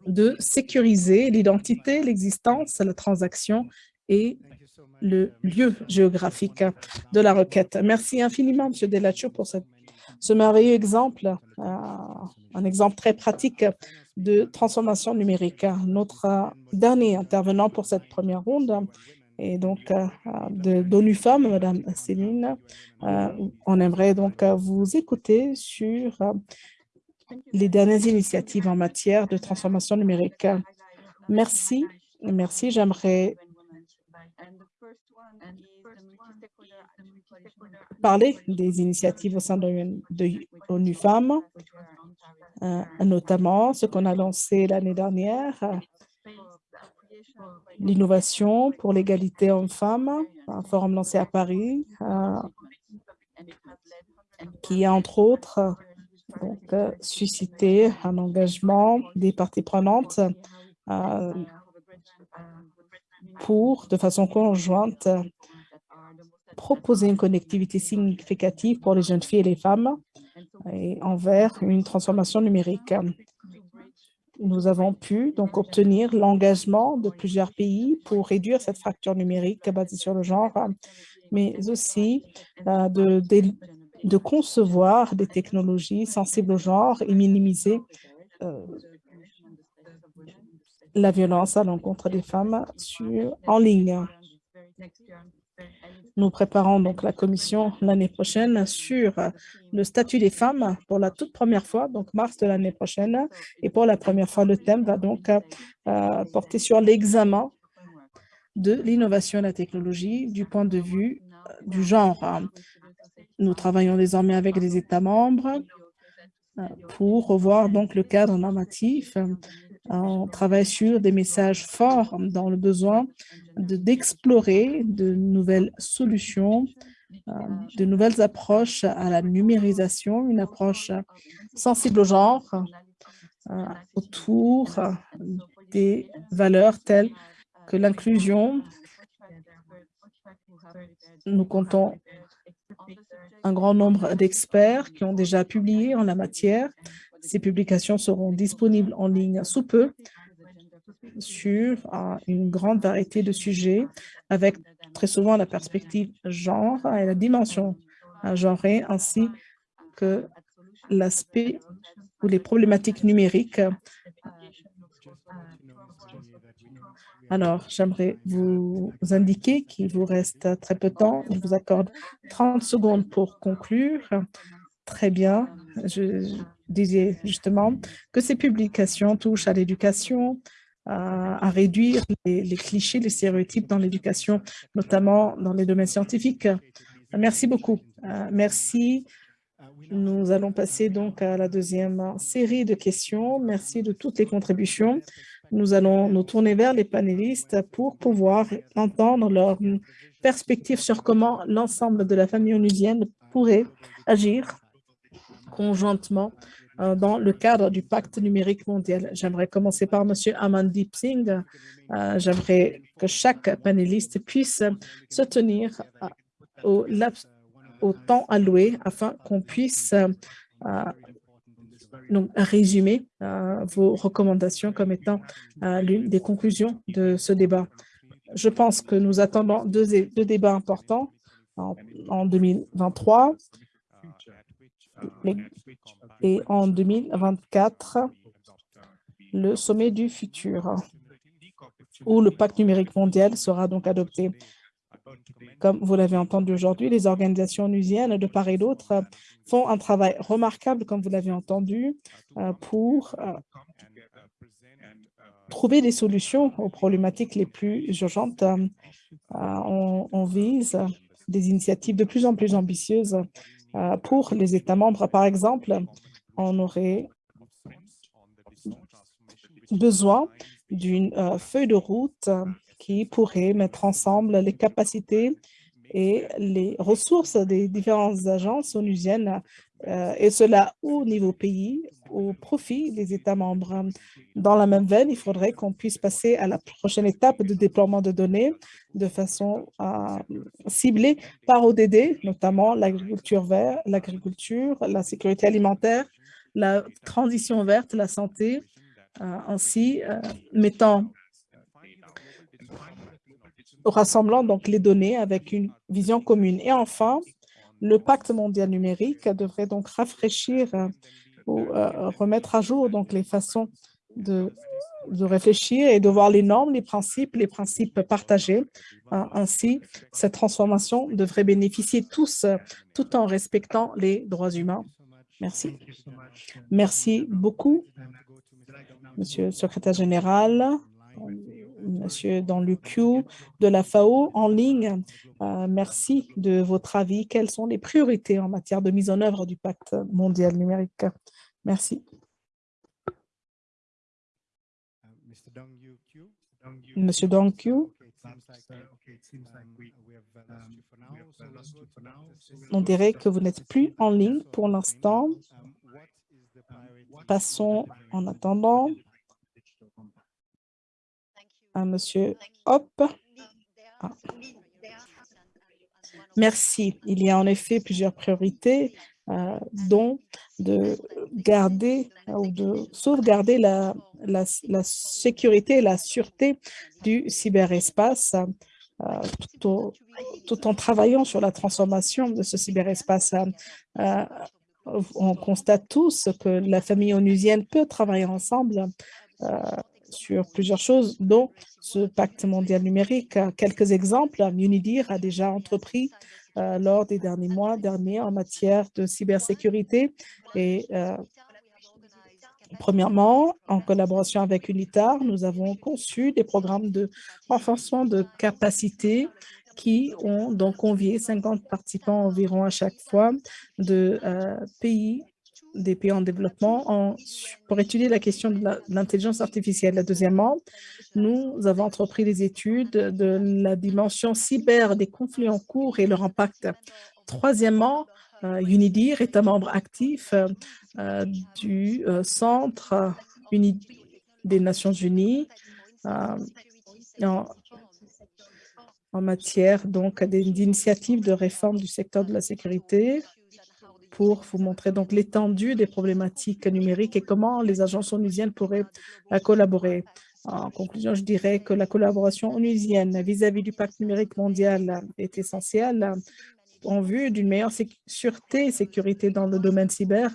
de sécuriser l'identité, l'existence, la transaction et le lieu géographique de la requête. Merci infiniment, M. Delaccio, pour cette ce merveilleux exemple, euh, un exemple très pratique de transformation numérique. Notre dernier intervenant pour cette première ronde est donc euh, de d'ONU Femmes, Madame Céline. Euh, on aimerait donc vous écouter sur les dernières initiatives en matière de transformation numérique. Merci, merci. J'aimerais parler des initiatives au sein de, ONU Femmes, euh, notamment ce qu'on a lancé l'année dernière, l'innovation pour l'égalité hommes-femmes, un forum lancé à Paris, euh, qui a entre autres euh, suscité un engagement des parties prenantes pour, de façon conjointe, proposer une connectivité significative pour les jeunes filles et les femmes et envers une transformation numérique. Nous avons pu donc obtenir l'engagement de plusieurs pays pour réduire cette fracture numérique basée sur le genre, mais aussi euh, de, concevoir des technologies sensibles au genre et minimiser euh, la violence à l'encontre des femmes en ligne. Nous préparons donc la commission l'année prochaine sur le statut des femmes pour la toute première fois, donc mars de l'année prochaine. Et pour la première fois, le thème va donc euh, porter sur l'examen de l'innovation et la technologie du point de vue euh, du genre. Nous travaillons désormais avec les États membres euh, pour revoir donc le cadre normatif. On travaille sur des messages forts dans le besoin d'explorer de, nouvelles solutions, euh, de nouvelles approches à la numérisation, une approche sensible au genre autour des valeurs telles que l'inclusion, nous comptons un grand nombre d'experts qui ont déjà publié en la matière. Ces publications seront disponibles en ligne sous peu sur euh, une grande variété de sujets avec très souvent la perspective genre et la dimension genrée ainsi que l'aspect ou les problématiques numériques alors, j'aimerais vous indiquer qu'il vous reste très peu de temps. Je vous accorde 30 secondes pour conclure. Très bien. Disais justement que ces publications touchent à l'éducation, à, réduire les, les, clichés, les stéréotypes dans l'éducation, notamment dans les domaines scientifiques. Merci beaucoup. Euh, merci. Nous allons passer donc à la deuxième série de questions. Merci de toutes les contributions. Nous allons nous tourner vers les panélistes pour pouvoir entendre leurs perspectives sur comment l'ensemble de la famille onusienne pourrait agir conjointement euh, dans le cadre du pacte numérique mondial. J'aimerais commencer par M. Amandip Singh. Euh, j'aimerais que chaque panéliste puisse se tenir euh, au, temps alloué afin qu'on puisse résumer vos recommandations comme étant l'une des conclusions de ce débat. Je pense que nous attendons deux débats importants en, 2023 et en 2024, le sommet du futur, où le pacte numérique mondial sera donc adopté. Comme vous l'avez entendu aujourd'hui, les organisations onusiennes de part et d'autre font un travail remarquable, comme vous l'avez entendu, euh, pour euh, trouver des solutions aux problématiques les plus urgentes. Euh, on, vise des initiatives de plus en plus ambitieuses pour les États membres. Par exemple, on aurait besoin d'une feuille de route qui pourrait mettre ensemble les capacités et les ressources des différentes agences onusiennes, euh, et cela au niveau pays, au profit des États membres. Dans la même veine, il faudrait qu'on puisse passer à la prochaine étape de déploiement de données de façon euh, ciblée par ODD, notamment l'agriculture verte, l'agriculture, la sécurité alimentaire, la transition verte, la santé, euh, ainsi mettant rassemblant donc les données avec une vision commune. Et enfin, le pacte mondial numérique devrait donc rafraîchir euh, ou euh, remettre à jour donc les façons de, de réfléchir et de voir les normes, les principes, les principes partagés. Euh, ainsi, cette transformation devrait bénéficier tous, tout en respectant les droits humains. Merci. Merci beaucoup, Monsieur le secrétaire général. Monsieur dans le queue de la FAO en ligne. Euh, merci de votre avis. Quelles sont les priorités en matière de mise en œuvre du pacte mondial numérique? Merci. Monsieur Dong Q. On dirait que vous n'êtes plus en ligne pour l'instant. Passons en attendant Monsieur Hop. Ah. Merci. Il y a en effet plusieurs priorités, euh, dont de garder ou de sauvegarder la, la, sécurité et la sûreté du cyberespace euh, tout, tout, en travaillant sur la transformation de ce cyberespace. Euh, on constate tous que la famille onusienne peut travailler ensemble sur plusieurs choses, dont ce pacte mondial numérique. Quelques exemples, Unidir a déjà entrepris euh, lors des derniers mois derniers en matière de cybersécurité et euh, Premièrement, en collaboration avec UNITAR, nous avons conçu des programmes de renforcement de capacité qui ont donc convié 50 participants environ à chaque fois de euh, pays des pays en développement pour étudier la question de l'intelligence artificielle. Deuxièmement, nous avons entrepris des études de la dimension cyber des conflits en cours et leur impact. Troisièmement, euh, UNIDIR est un membre actif euh, du euh, Centre des Nations Unies en, en matière donc d'initiatives de réforme du secteur de la sécurité pour vous montrer donc l'étendue des problématiques numériques et comment les agences onusiennes pourraient euh, collaborer. En conclusion, je dirais que la collaboration onusienne vis-à-vis du pacte numérique mondial est essentielle en vue d'une meilleure sûreté et sécurité dans le domaine cyber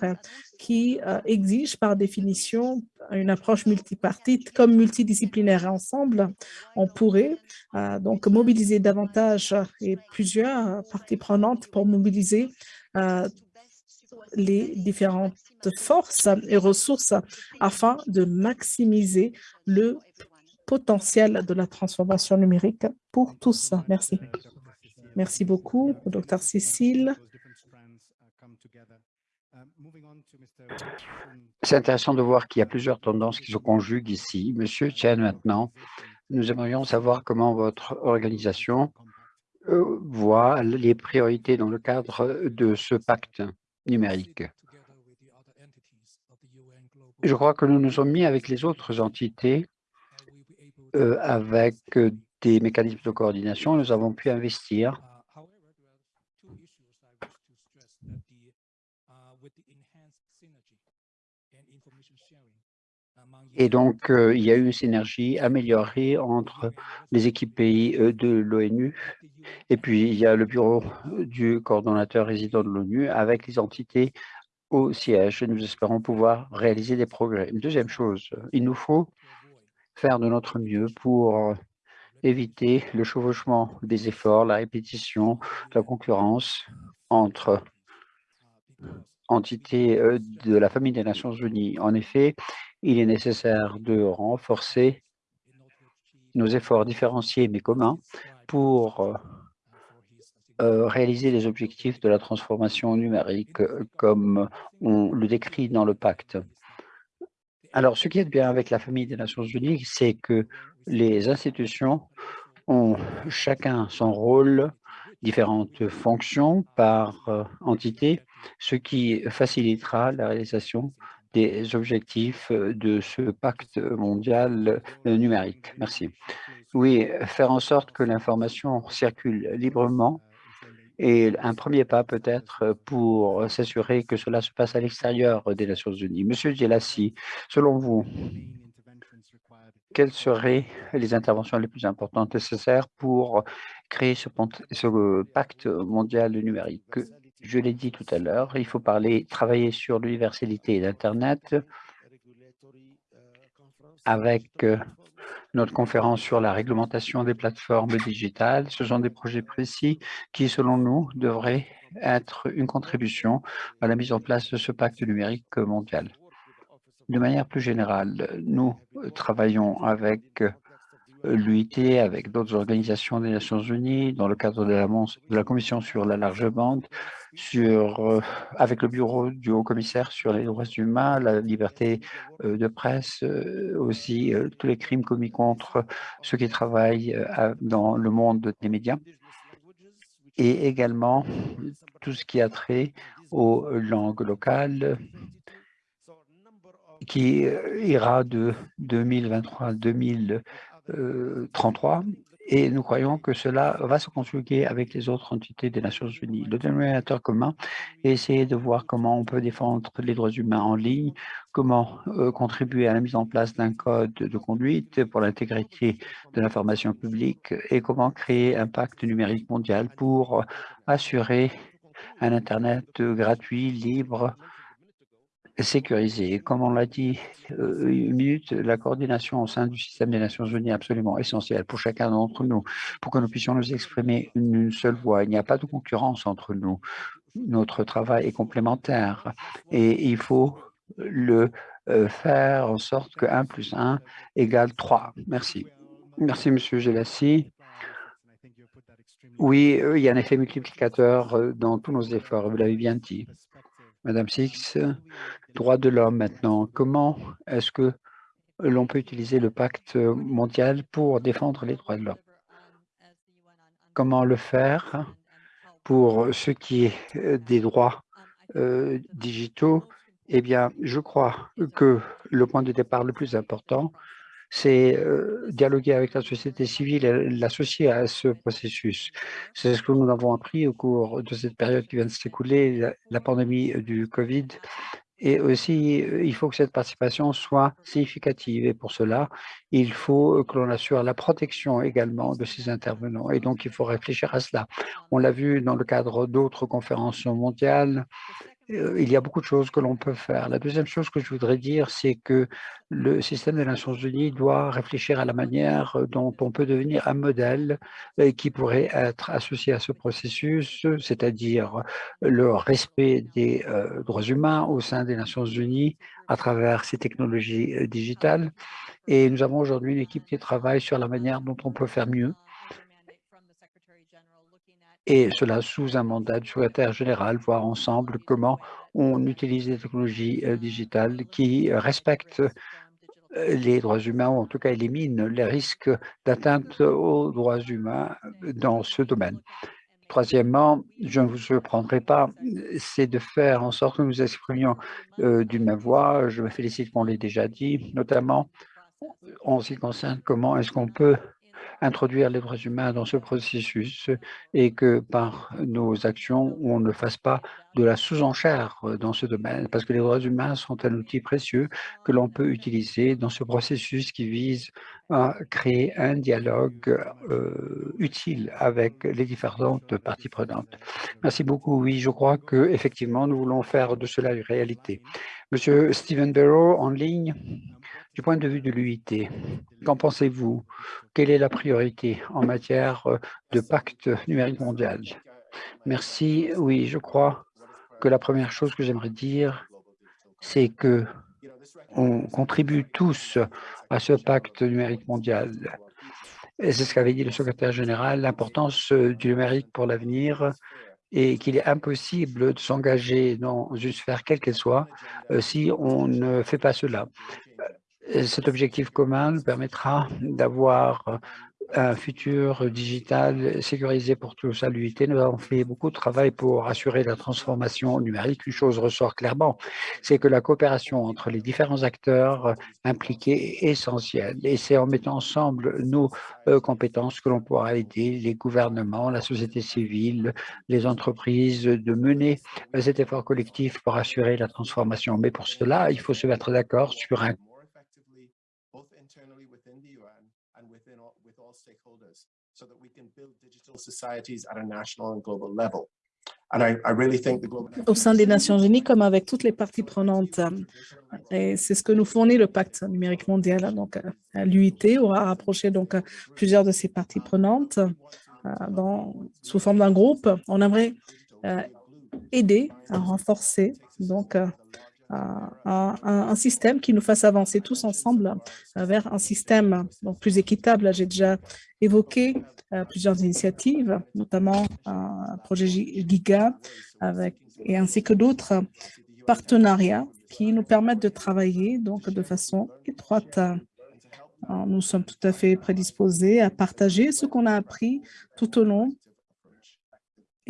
qui euh, exige par définition une approche multipartite comme multidisciplinaire. Ensemble, on pourrait euh, donc mobiliser davantage et plusieurs parties prenantes pour mobiliser les différentes forces et ressources afin de maximiser le potentiel de la transformation numérique pour tous. Merci. Merci beaucoup, Dr Cécile. C'est intéressant de voir qu'il y a plusieurs tendances qui se conjuguent ici. Monsieur Chen, maintenant, nous aimerions savoir comment votre organisation euh, voit les priorités dans le cadre de ce pacte numérique. Je crois que nous nous sommes mis avec les autres entités, euh, avec euh, des mécanismes de coordination, nous avons pu investir Et donc, euh, il y a eu une synergie améliorée entre les équipes pays de l'ONU et puis il y a le bureau du coordonnateur résident de l'ONU avec les entités au siège. Nous espérons pouvoir réaliser des progrès. Deuxième chose, il nous faut faire de notre mieux pour éviter le chevauchement des efforts, la répétition, la concurrence entre entités de la famille des Nations Unies. En effet, il est nécessaire de renforcer nos efforts différenciés mais communs pour euh, euh, réaliser les objectifs de la transformation numérique euh, comme on le décrit dans le pacte. Alors, ce qui est bien avec la famille des Nations Unies, c'est que les institutions ont chacun son rôle, différentes fonctions par entité, ce qui facilitera la réalisation des objectifs euh, de ce pacte mondial euh, numérique. Merci. Oui, faire en sorte que l'information circule librement est un premier pas peut-être pour s'assurer que cela se passe à l'extérieur des Nations Unies. Monsieur Djelassi, selon vous, quelles seraient les interventions les plus importantes nécessaires pour créer ce pacte mondial numérique? Je l'ai dit tout à l'heure, il faut parler, travailler sur l'universalité d'Internet avec euh, notre conférence sur la réglementation des plateformes digitales. Ce sont des projets précis qui, selon nous, devraient être une contribution à la mise en place de ce pacte numérique mondial. De manière plus générale, nous travaillons avec l'UIT avec d'autres organisations des Nations Unies dans le cadre de la, Commission sur la large bande, sur, euh, avec le bureau du haut-commissaire sur les droits humains, la liberté euh, de presse, euh, aussi tous les crimes commis contre ceux qui travaillent dans le monde des médias, et également tout ce qui a trait aux langues locales, qui ira de 2023 à 2033 et nous croyons que cela va se conjuguer avec les autres entités des Nations Unies. Le dénominateur commun est essayer de voir comment on peut défendre les droits humains en ligne, comment euh, contribuer à la mise en place d'un code de conduite pour l'intégrité de l'information publique et comment créer un pacte numérique mondial pour assurer un Internet gratuit, libre, sécurisé. Comme on l'a dit euh, une minute, la coordination au sein du système des Nations Unies est absolument essentielle pour chacun d'entre nous, pour que nous puissions nous exprimer une seule voix. Il n'y a pas de concurrence entre nous. Notre travail est complémentaire et il faut le euh, faire en sorte que 1 plus 1 égale 3. Merci. Merci, Monsieur Gelassi. Oui, euh, il y a un effet multiplicateur dans tous nos efforts, vous l'avez bien dit. Madame Six, droits de l'homme maintenant. Comment est-ce que l'on peut utiliser le pacte mondial pour défendre les droits de l'homme? Comment le faire pour ce qui est euh, des droits euh, digitaux? Eh bien, je crois que le point de départ le plus important, c'est euh, dialoguer avec la société civile et l'associer à ce processus. C'est ce que nous avons appris au cours de cette période qui vient de s'écouler, la, pandémie du Covid. Et aussi, euh, il faut que cette participation soit significative. Et pour cela, il faut que l'on assure la protection également de ces intervenants. Et donc, il faut réfléchir à cela. On l'a vu dans le cadre d'autres conférences mondiales, il y a beaucoup de choses que l'on peut faire. La deuxième chose que je voudrais dire, c'est que le système des Nations Unies doit réfléchir à la manière dont on peut devenir un modèle qui pourrait être associé à ce processus, c'est-à-dire le respect des droits humains au sein des Nations Unies à travers ces technologies digitales. Et nous avons aujourd'hui une équipe qui travaille sur la manière dont on peut faire mieux et cela sous un mandat du secrétaire général, voir ensemble comment on utilise les technologies euh, digitales qui respectent euh, les droits humains, ou en tout cas éliminent les risques d'atteinte aux droits humains dans ce domaine. Troisièmement, je ne vous surprendrai pas, c'est de faire en sorte que nous exprimions euh, d'une même voix. Je me félicite qu'on l'ait déjà dit, notamment en ce qui concerne comment est-ce qu'on peut introduire les droits humains dans ce processus et que par nos actions, on ne fasse pas de la sous-enchère dans ce domaine, parce que les droits humains sont un outil précieux que l'on peut utiliser dans ce processus qui vise à créer un dialogue euh, utile avec les différentes parties prenantes. Merci beaucoup. Oui, je crois que effectivement, nous voulons faire de cela une réalité. Monsieur Stephen Barrow, en ligne. Du point de vue de l'UIT, qu'en pensez-vous? Quelle est la priorité en matière euh, de pacte numérique mondial? Merci. Oui, je crois que la première chose que j'aimerais dire, c'est que on contribue tous à ce pacte numérique mondial. C'est ce qu'avait dit le secrétaire général, l'importance euh, du numérique pour l'avenir et qu'il est impossible de s'engager dans une sphère quelle qu'elle soit euh, si on ne fait pas cela cet objectif commun permettra d'avoir un futur digital sécurisé pour tous à l'UIT. Nous avons fait beaucoup de travail pour assurer la transformation numérique. Une chose ressort clairement, c'est que la coopération entre les différents acteurs impliqués est essentielle. Et c'est en mettant ensemble nos euh, compétences que l'on pourra aider les gouvernements, la société civile, les entreprises de mener euh, cet effort collectif pour assurer la transformation. Mais pour cela, il faut se mettre d'accord sur un Au sein des Nations Unies, comme avec toutes les parties prenantes, et c'est ce que nous fournit le pacte numérique mondial. Donc, l'UIT aura rapproché donc plusieurs de ces parties prenantes euh, sous forme d'un groupe. On aimerait euh, aider à renforcer donc euh, un, système qui nous fasse avancer tous ensemble vers un système plus équitable. J'ai déjà évoqué euh, plusieurs initiatives, notamment un projet Giga et ainsi que d'autres partenariats qui nous permettent de travailler donc de façon étroite. nous sommes tout à fait prédisposés à partager ce qu'on a appris tout au long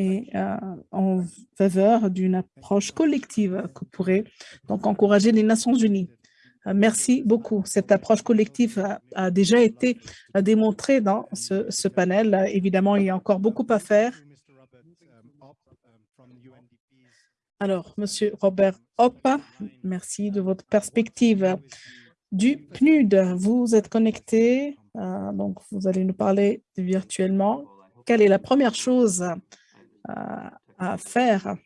et euh, en faveur d'une approche collective que pourrait donc encourager les Nations Unies. Euh, merci beaucoup. Cette approche collective a, déjà été démontrée dans ce, panel. Évidemment, il y a encore beaucoup à faire. Alors, Monsieur Robert Hoppe, merci de votre perspective du PNUD. Vous êtes connecté, euh, donc vous allez nous parler virtuellement. Quelle est la première chose à faire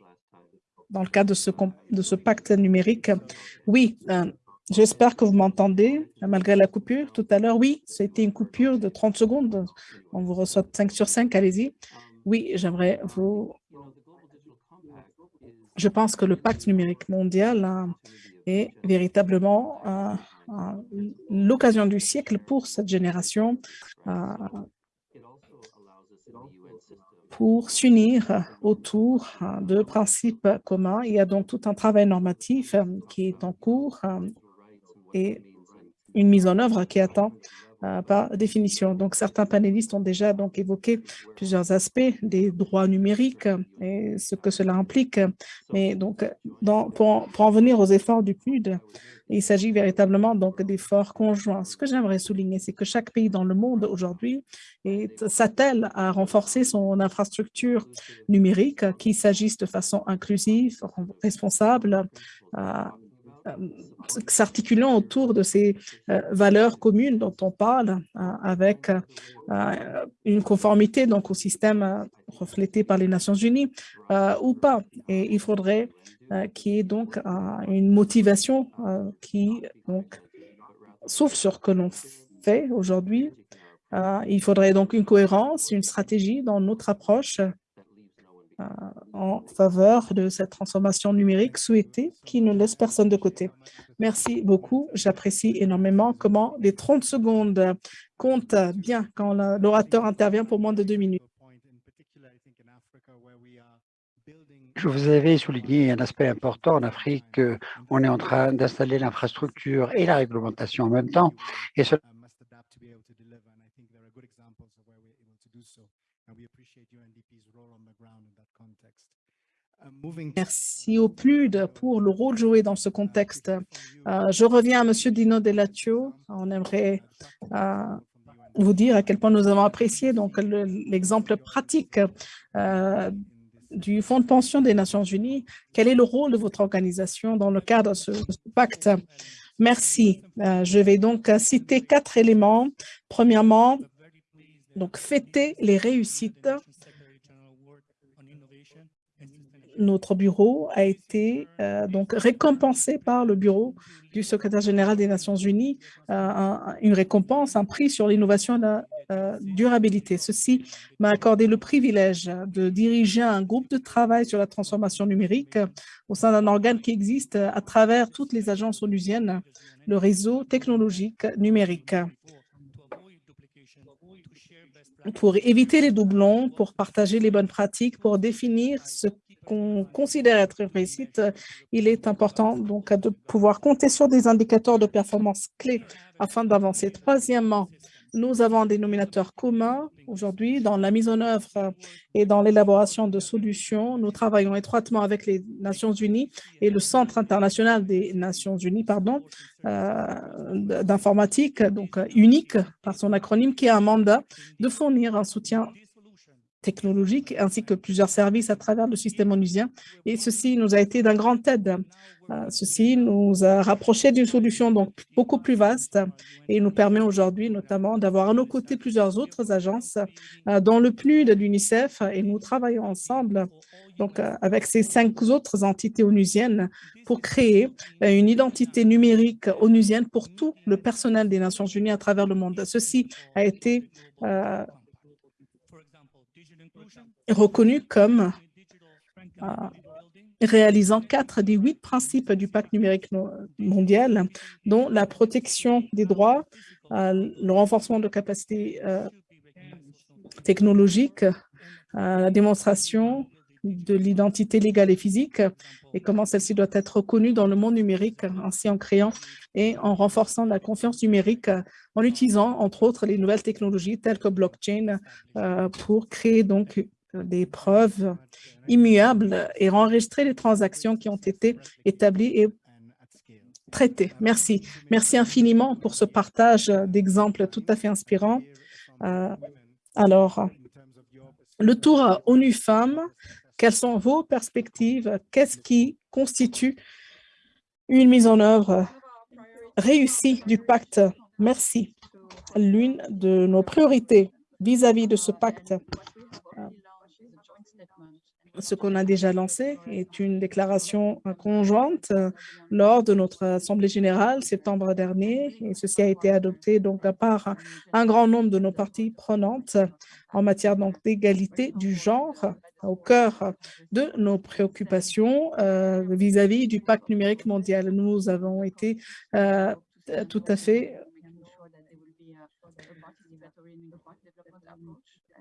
dans le cadre de ce, de ce pacte numérique. Oui, euh, j'espère que vous m'entendez malgré la coupure tout à l'heure. Oui, c'était une coupure de 30 secondes. On vous reçoit 5 sur 5, allez-y. Oui, j'aimerais vous... Je pense que le pacte numérique mondial hein, est véritablement l'occasion du siècle pour cette génération pour s'unir autour hein, de principes communs. Il y a donc tout un travail normatif euh, qui est en cours euh, et une mise en œuvre qui attend par définition. Donc, certains panélistes ont déjà donc évoqué plusieurs aspects des droits numériques et ce que cela implique. Mais donc, pour, pour en venir aux efforts du PNUD, il s'agit véritablement donc d'efforts conjoints. Ce que j'aimerais souligner, c'est que chaque pays dans le monde aujourd'hui s'attelle à renforcer son infrastructure numérique, qu'il s'agisse de façon inclusive, responsable, s'articulant autour de ces euh, valeurs communes dont on parle, avec une conformité donc au système reflété par les Nations Unies ou pas. Et il faudrait euh, qui est donc une motivation euh, qui donc souffle sur ce que l'on fait aujourd'hui. Euh, il faudrait donc une cohérence, une stratégie dans notre approche en faveur de cette transformation numérique souhaitée qui ne laisse personne de côté. Merci beaucoup. J'apprécie énormément comment les 30 secondes comptent bien quand l'orateur intervient pour moins de deux minutes. Je vous avais souligné un aspect important en Afrique. On est en train d'installer l'infrastructure et la réglementation en même temps. Et Merci au PLUD pour le rôle joué dans ce contexte. Euh, je reviens à M. Dino Delatio. On aimerait euh, vous dire à quel point nous avons apprécié donc l'exemple pratique euh, du Fonds de pension des Nations Unies. Quel est le rôle de votre organisation dans le cadre de ce, pacte? Merci. Je vais donc citer quatre éléments. Premièrement, donc fêter les réussites notre bureau a été euh, donc récompensé par le bureau du secrétaire général des Nations Unies, euh, une récompense, un prix sur l'innovation et la euh, durabilité. Ceci m'a accordé le privilège de diriger un groupe de travail sur la transformation numérique au sein d'un organe qui existe à travers toutes les agences onusiennes, le réseau technologique numérique pour éviter les doublons, pour partager les bonnes pratiques, pour définir ce qu'on considère être réussite, il est important donc de pouvoir compter sur des indicateurs de performance clés afin d'avancer. Troisièmement, nous avons un dénominateur commun aujourd'hui dans la mise en œuvre et dans l'élaboration de solutions. Nous travaillons étroitement avec les Nations Unies et le Centre international des Nations Unies pardon, euh, d'informatique, donc unique par son acronyme, qui a un mandat de fournir un soutien technologiques ainsi que plusieurs services à travers le système onusien. Et ceci nous a été d'un grand aide. Euh, ceci nous a rapproché d'une solution donc beaucoup plus vaste et nous permet aujourd'hui notamment d'avoir à nos côtés plusieurs autres agences euh, dans le PNUD l'UNICEF et nous travaillons ensemble donc euh, avec ces cinq autres entités onusiennes pour créer une identité numérique onusienne pour tout le personnel des Nations Unies à travers le monde. Ceci a été reconnu comme euh, réalisant quatre des huit principes du pacte numérique mondial, dont la protection des droits, euh, le renforcement de capacités euh, technologiques, la démonstration de l'identité légale et physique et comment celle-ci doit être reconnue dans le monde numérique, ainsi en créant et en renforçant la confiance numérique en utilisant, entre autres, les nouvelles technologies telles que blockchain pour créer donc des preuves immuables et enregistrer les transactions qui ont été établies et traitées. Merci. Merci infiniment pour ce partage d'exemples tout à fait inspirants. Euh, alors, le tour ONU Femmes, quelles sont vos perspectives? Qu'est-ce qui constitue une mise en œuvre réussie du pacte? Merci. L'une de nos priorités vis-à-vis -vis de ce pacte ce qu'on a déjà lancé est une déclaration conjointe euh, lors de notre Assemblée générale septembre dernier et ceci a été adopté donc par un grand nombre de nos parties prenantes en matière d'égalité du genre au cœur de nos préoccupations euh, vis-à-vis du pacte numérique mondial. Nous avons été euh, tout à fait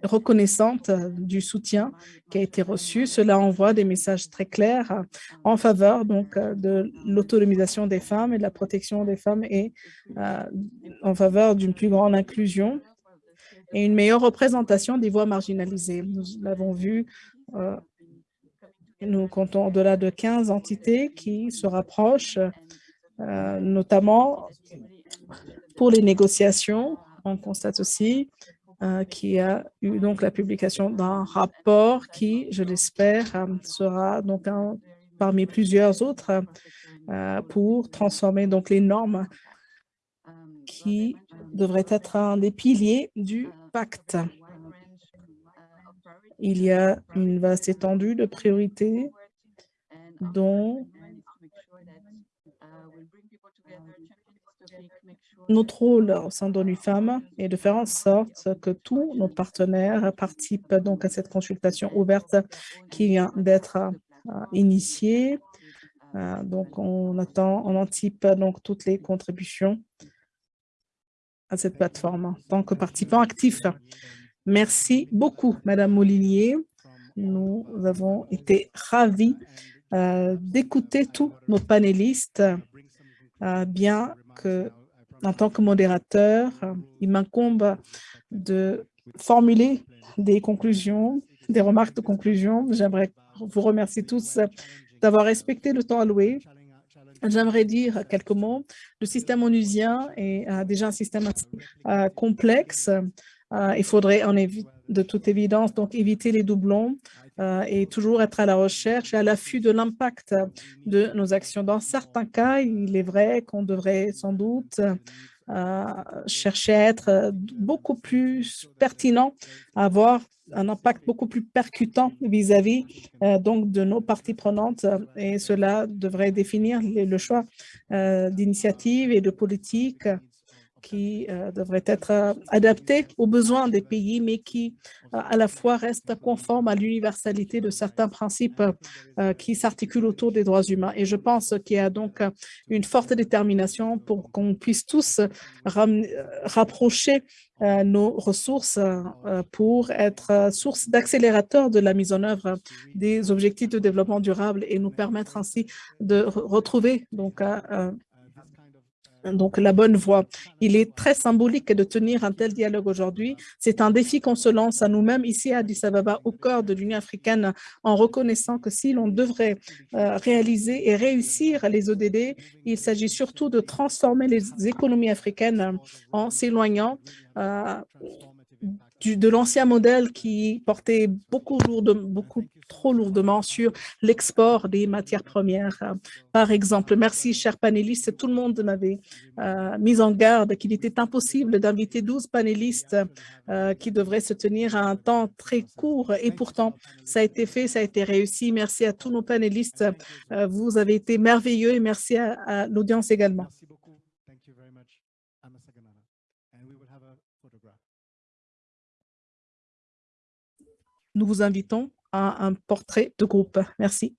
reconnaissante euh, du soutien qui a été reçu. Cela envoie des messages très clairs euh, en faveur donc euh, de l'autonomisation des femmes et de la protection des femmes et en faveur d'une plus grande inclusion et une meilleure représentation des voix marginalisées. Nous l'avons vu, nous comptons au-delà de 15 entités qui se rapprochent, notamment pour les négociations. On constate aussi qui a eu donc la publication d'un rapport qui, je l'espère, euh, sera donc un, parmi plusieurs autres euh, pour transformer donc les normes qui devraient être un des piliers du pacte. Il y a une vaste étendue de priorités dont notre rôle au sein d'ONU Femmes est de faire en sorte que tous nos partenaires participent donc à cette consultation ouverte qui vient d'être euh, initiée. Euh, donc, on attend, on anticipe donc toutes les contributions à cette plateforme en tant que participant actif. Merci beaucoup, Madame Molinier. Nous avons été ravis euh, d'écouter tous nos panélistes, bien que en tant que modérateur, il m'incombe de formuler des conclusions, des remarques de conclusion. J'aimerais vous remercier tous d'avoir respecté le temps alloué. J'aimerais dire quelques mots. Le système onusien est euh, déjà un système assez euh, complexe. Euh, il faudrait de toute évidence donc éviter les doublons et toujours être à la recherche et à l'affût de l'impact de nos actions. Dans certains cas, il est vrai qu'on devrait sans doute chercher à être beaucoup plus pertinent, avoir un impact beaucoup plus percutant vis-à-vis donc de nos parties prenantes et cela devrait définir le choix d'initiatives et de politiques qui euh, devrait être euh, adapté aux besoins des pays, mais qui euh, à la fois reste conforme à l'universalité de certains principes qui s'articulent autour des droits humains. Et je pense qu'il y a donc une forte détermination pour qu'on puisse tous rapprocher nos ressources pour être source d'accélérateur de la mise en œuvre des objectifs de développement durable et nous permettre ainsi de retrouver donc donc la bonne voie. Il est très symbolique de tenir un tel dialogue aujourd'hui. C'est un défi qu'on se lance à nous-mêmes ici à Addis Ababa, au cœur de l'Union africaine, en reconnaissant que si l'on devrait euh, réaliser et réussir les ODD, il s'agit surtout de transformer les économies africaines en s'éloignant euh, de l'ancien modèle qui portait beaucoup, trop lourdement sur l'export des matières premières. Par exemple, merci, chers panélistes, tout le monde m'avait euh, mis en garde qu'il était impossible d'inviter 12 panélistes euh, qui devraient se tenir à un temps très court et pourtant, ça a été fait, ça a été réussi. Merci à tous nos panélistes. Euh, vous avez été merveilleux et merci à l'audience également. Nous vous invitons à un portrait de groupe. Merci.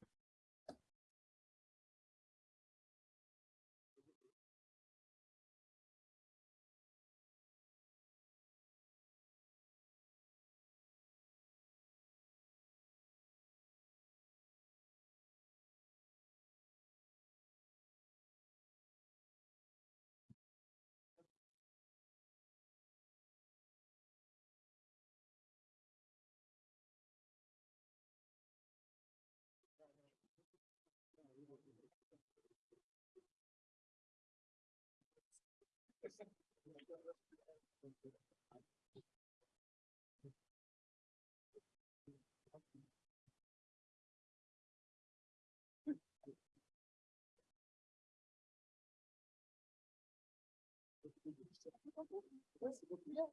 Ouais, c'est beaucoup bien.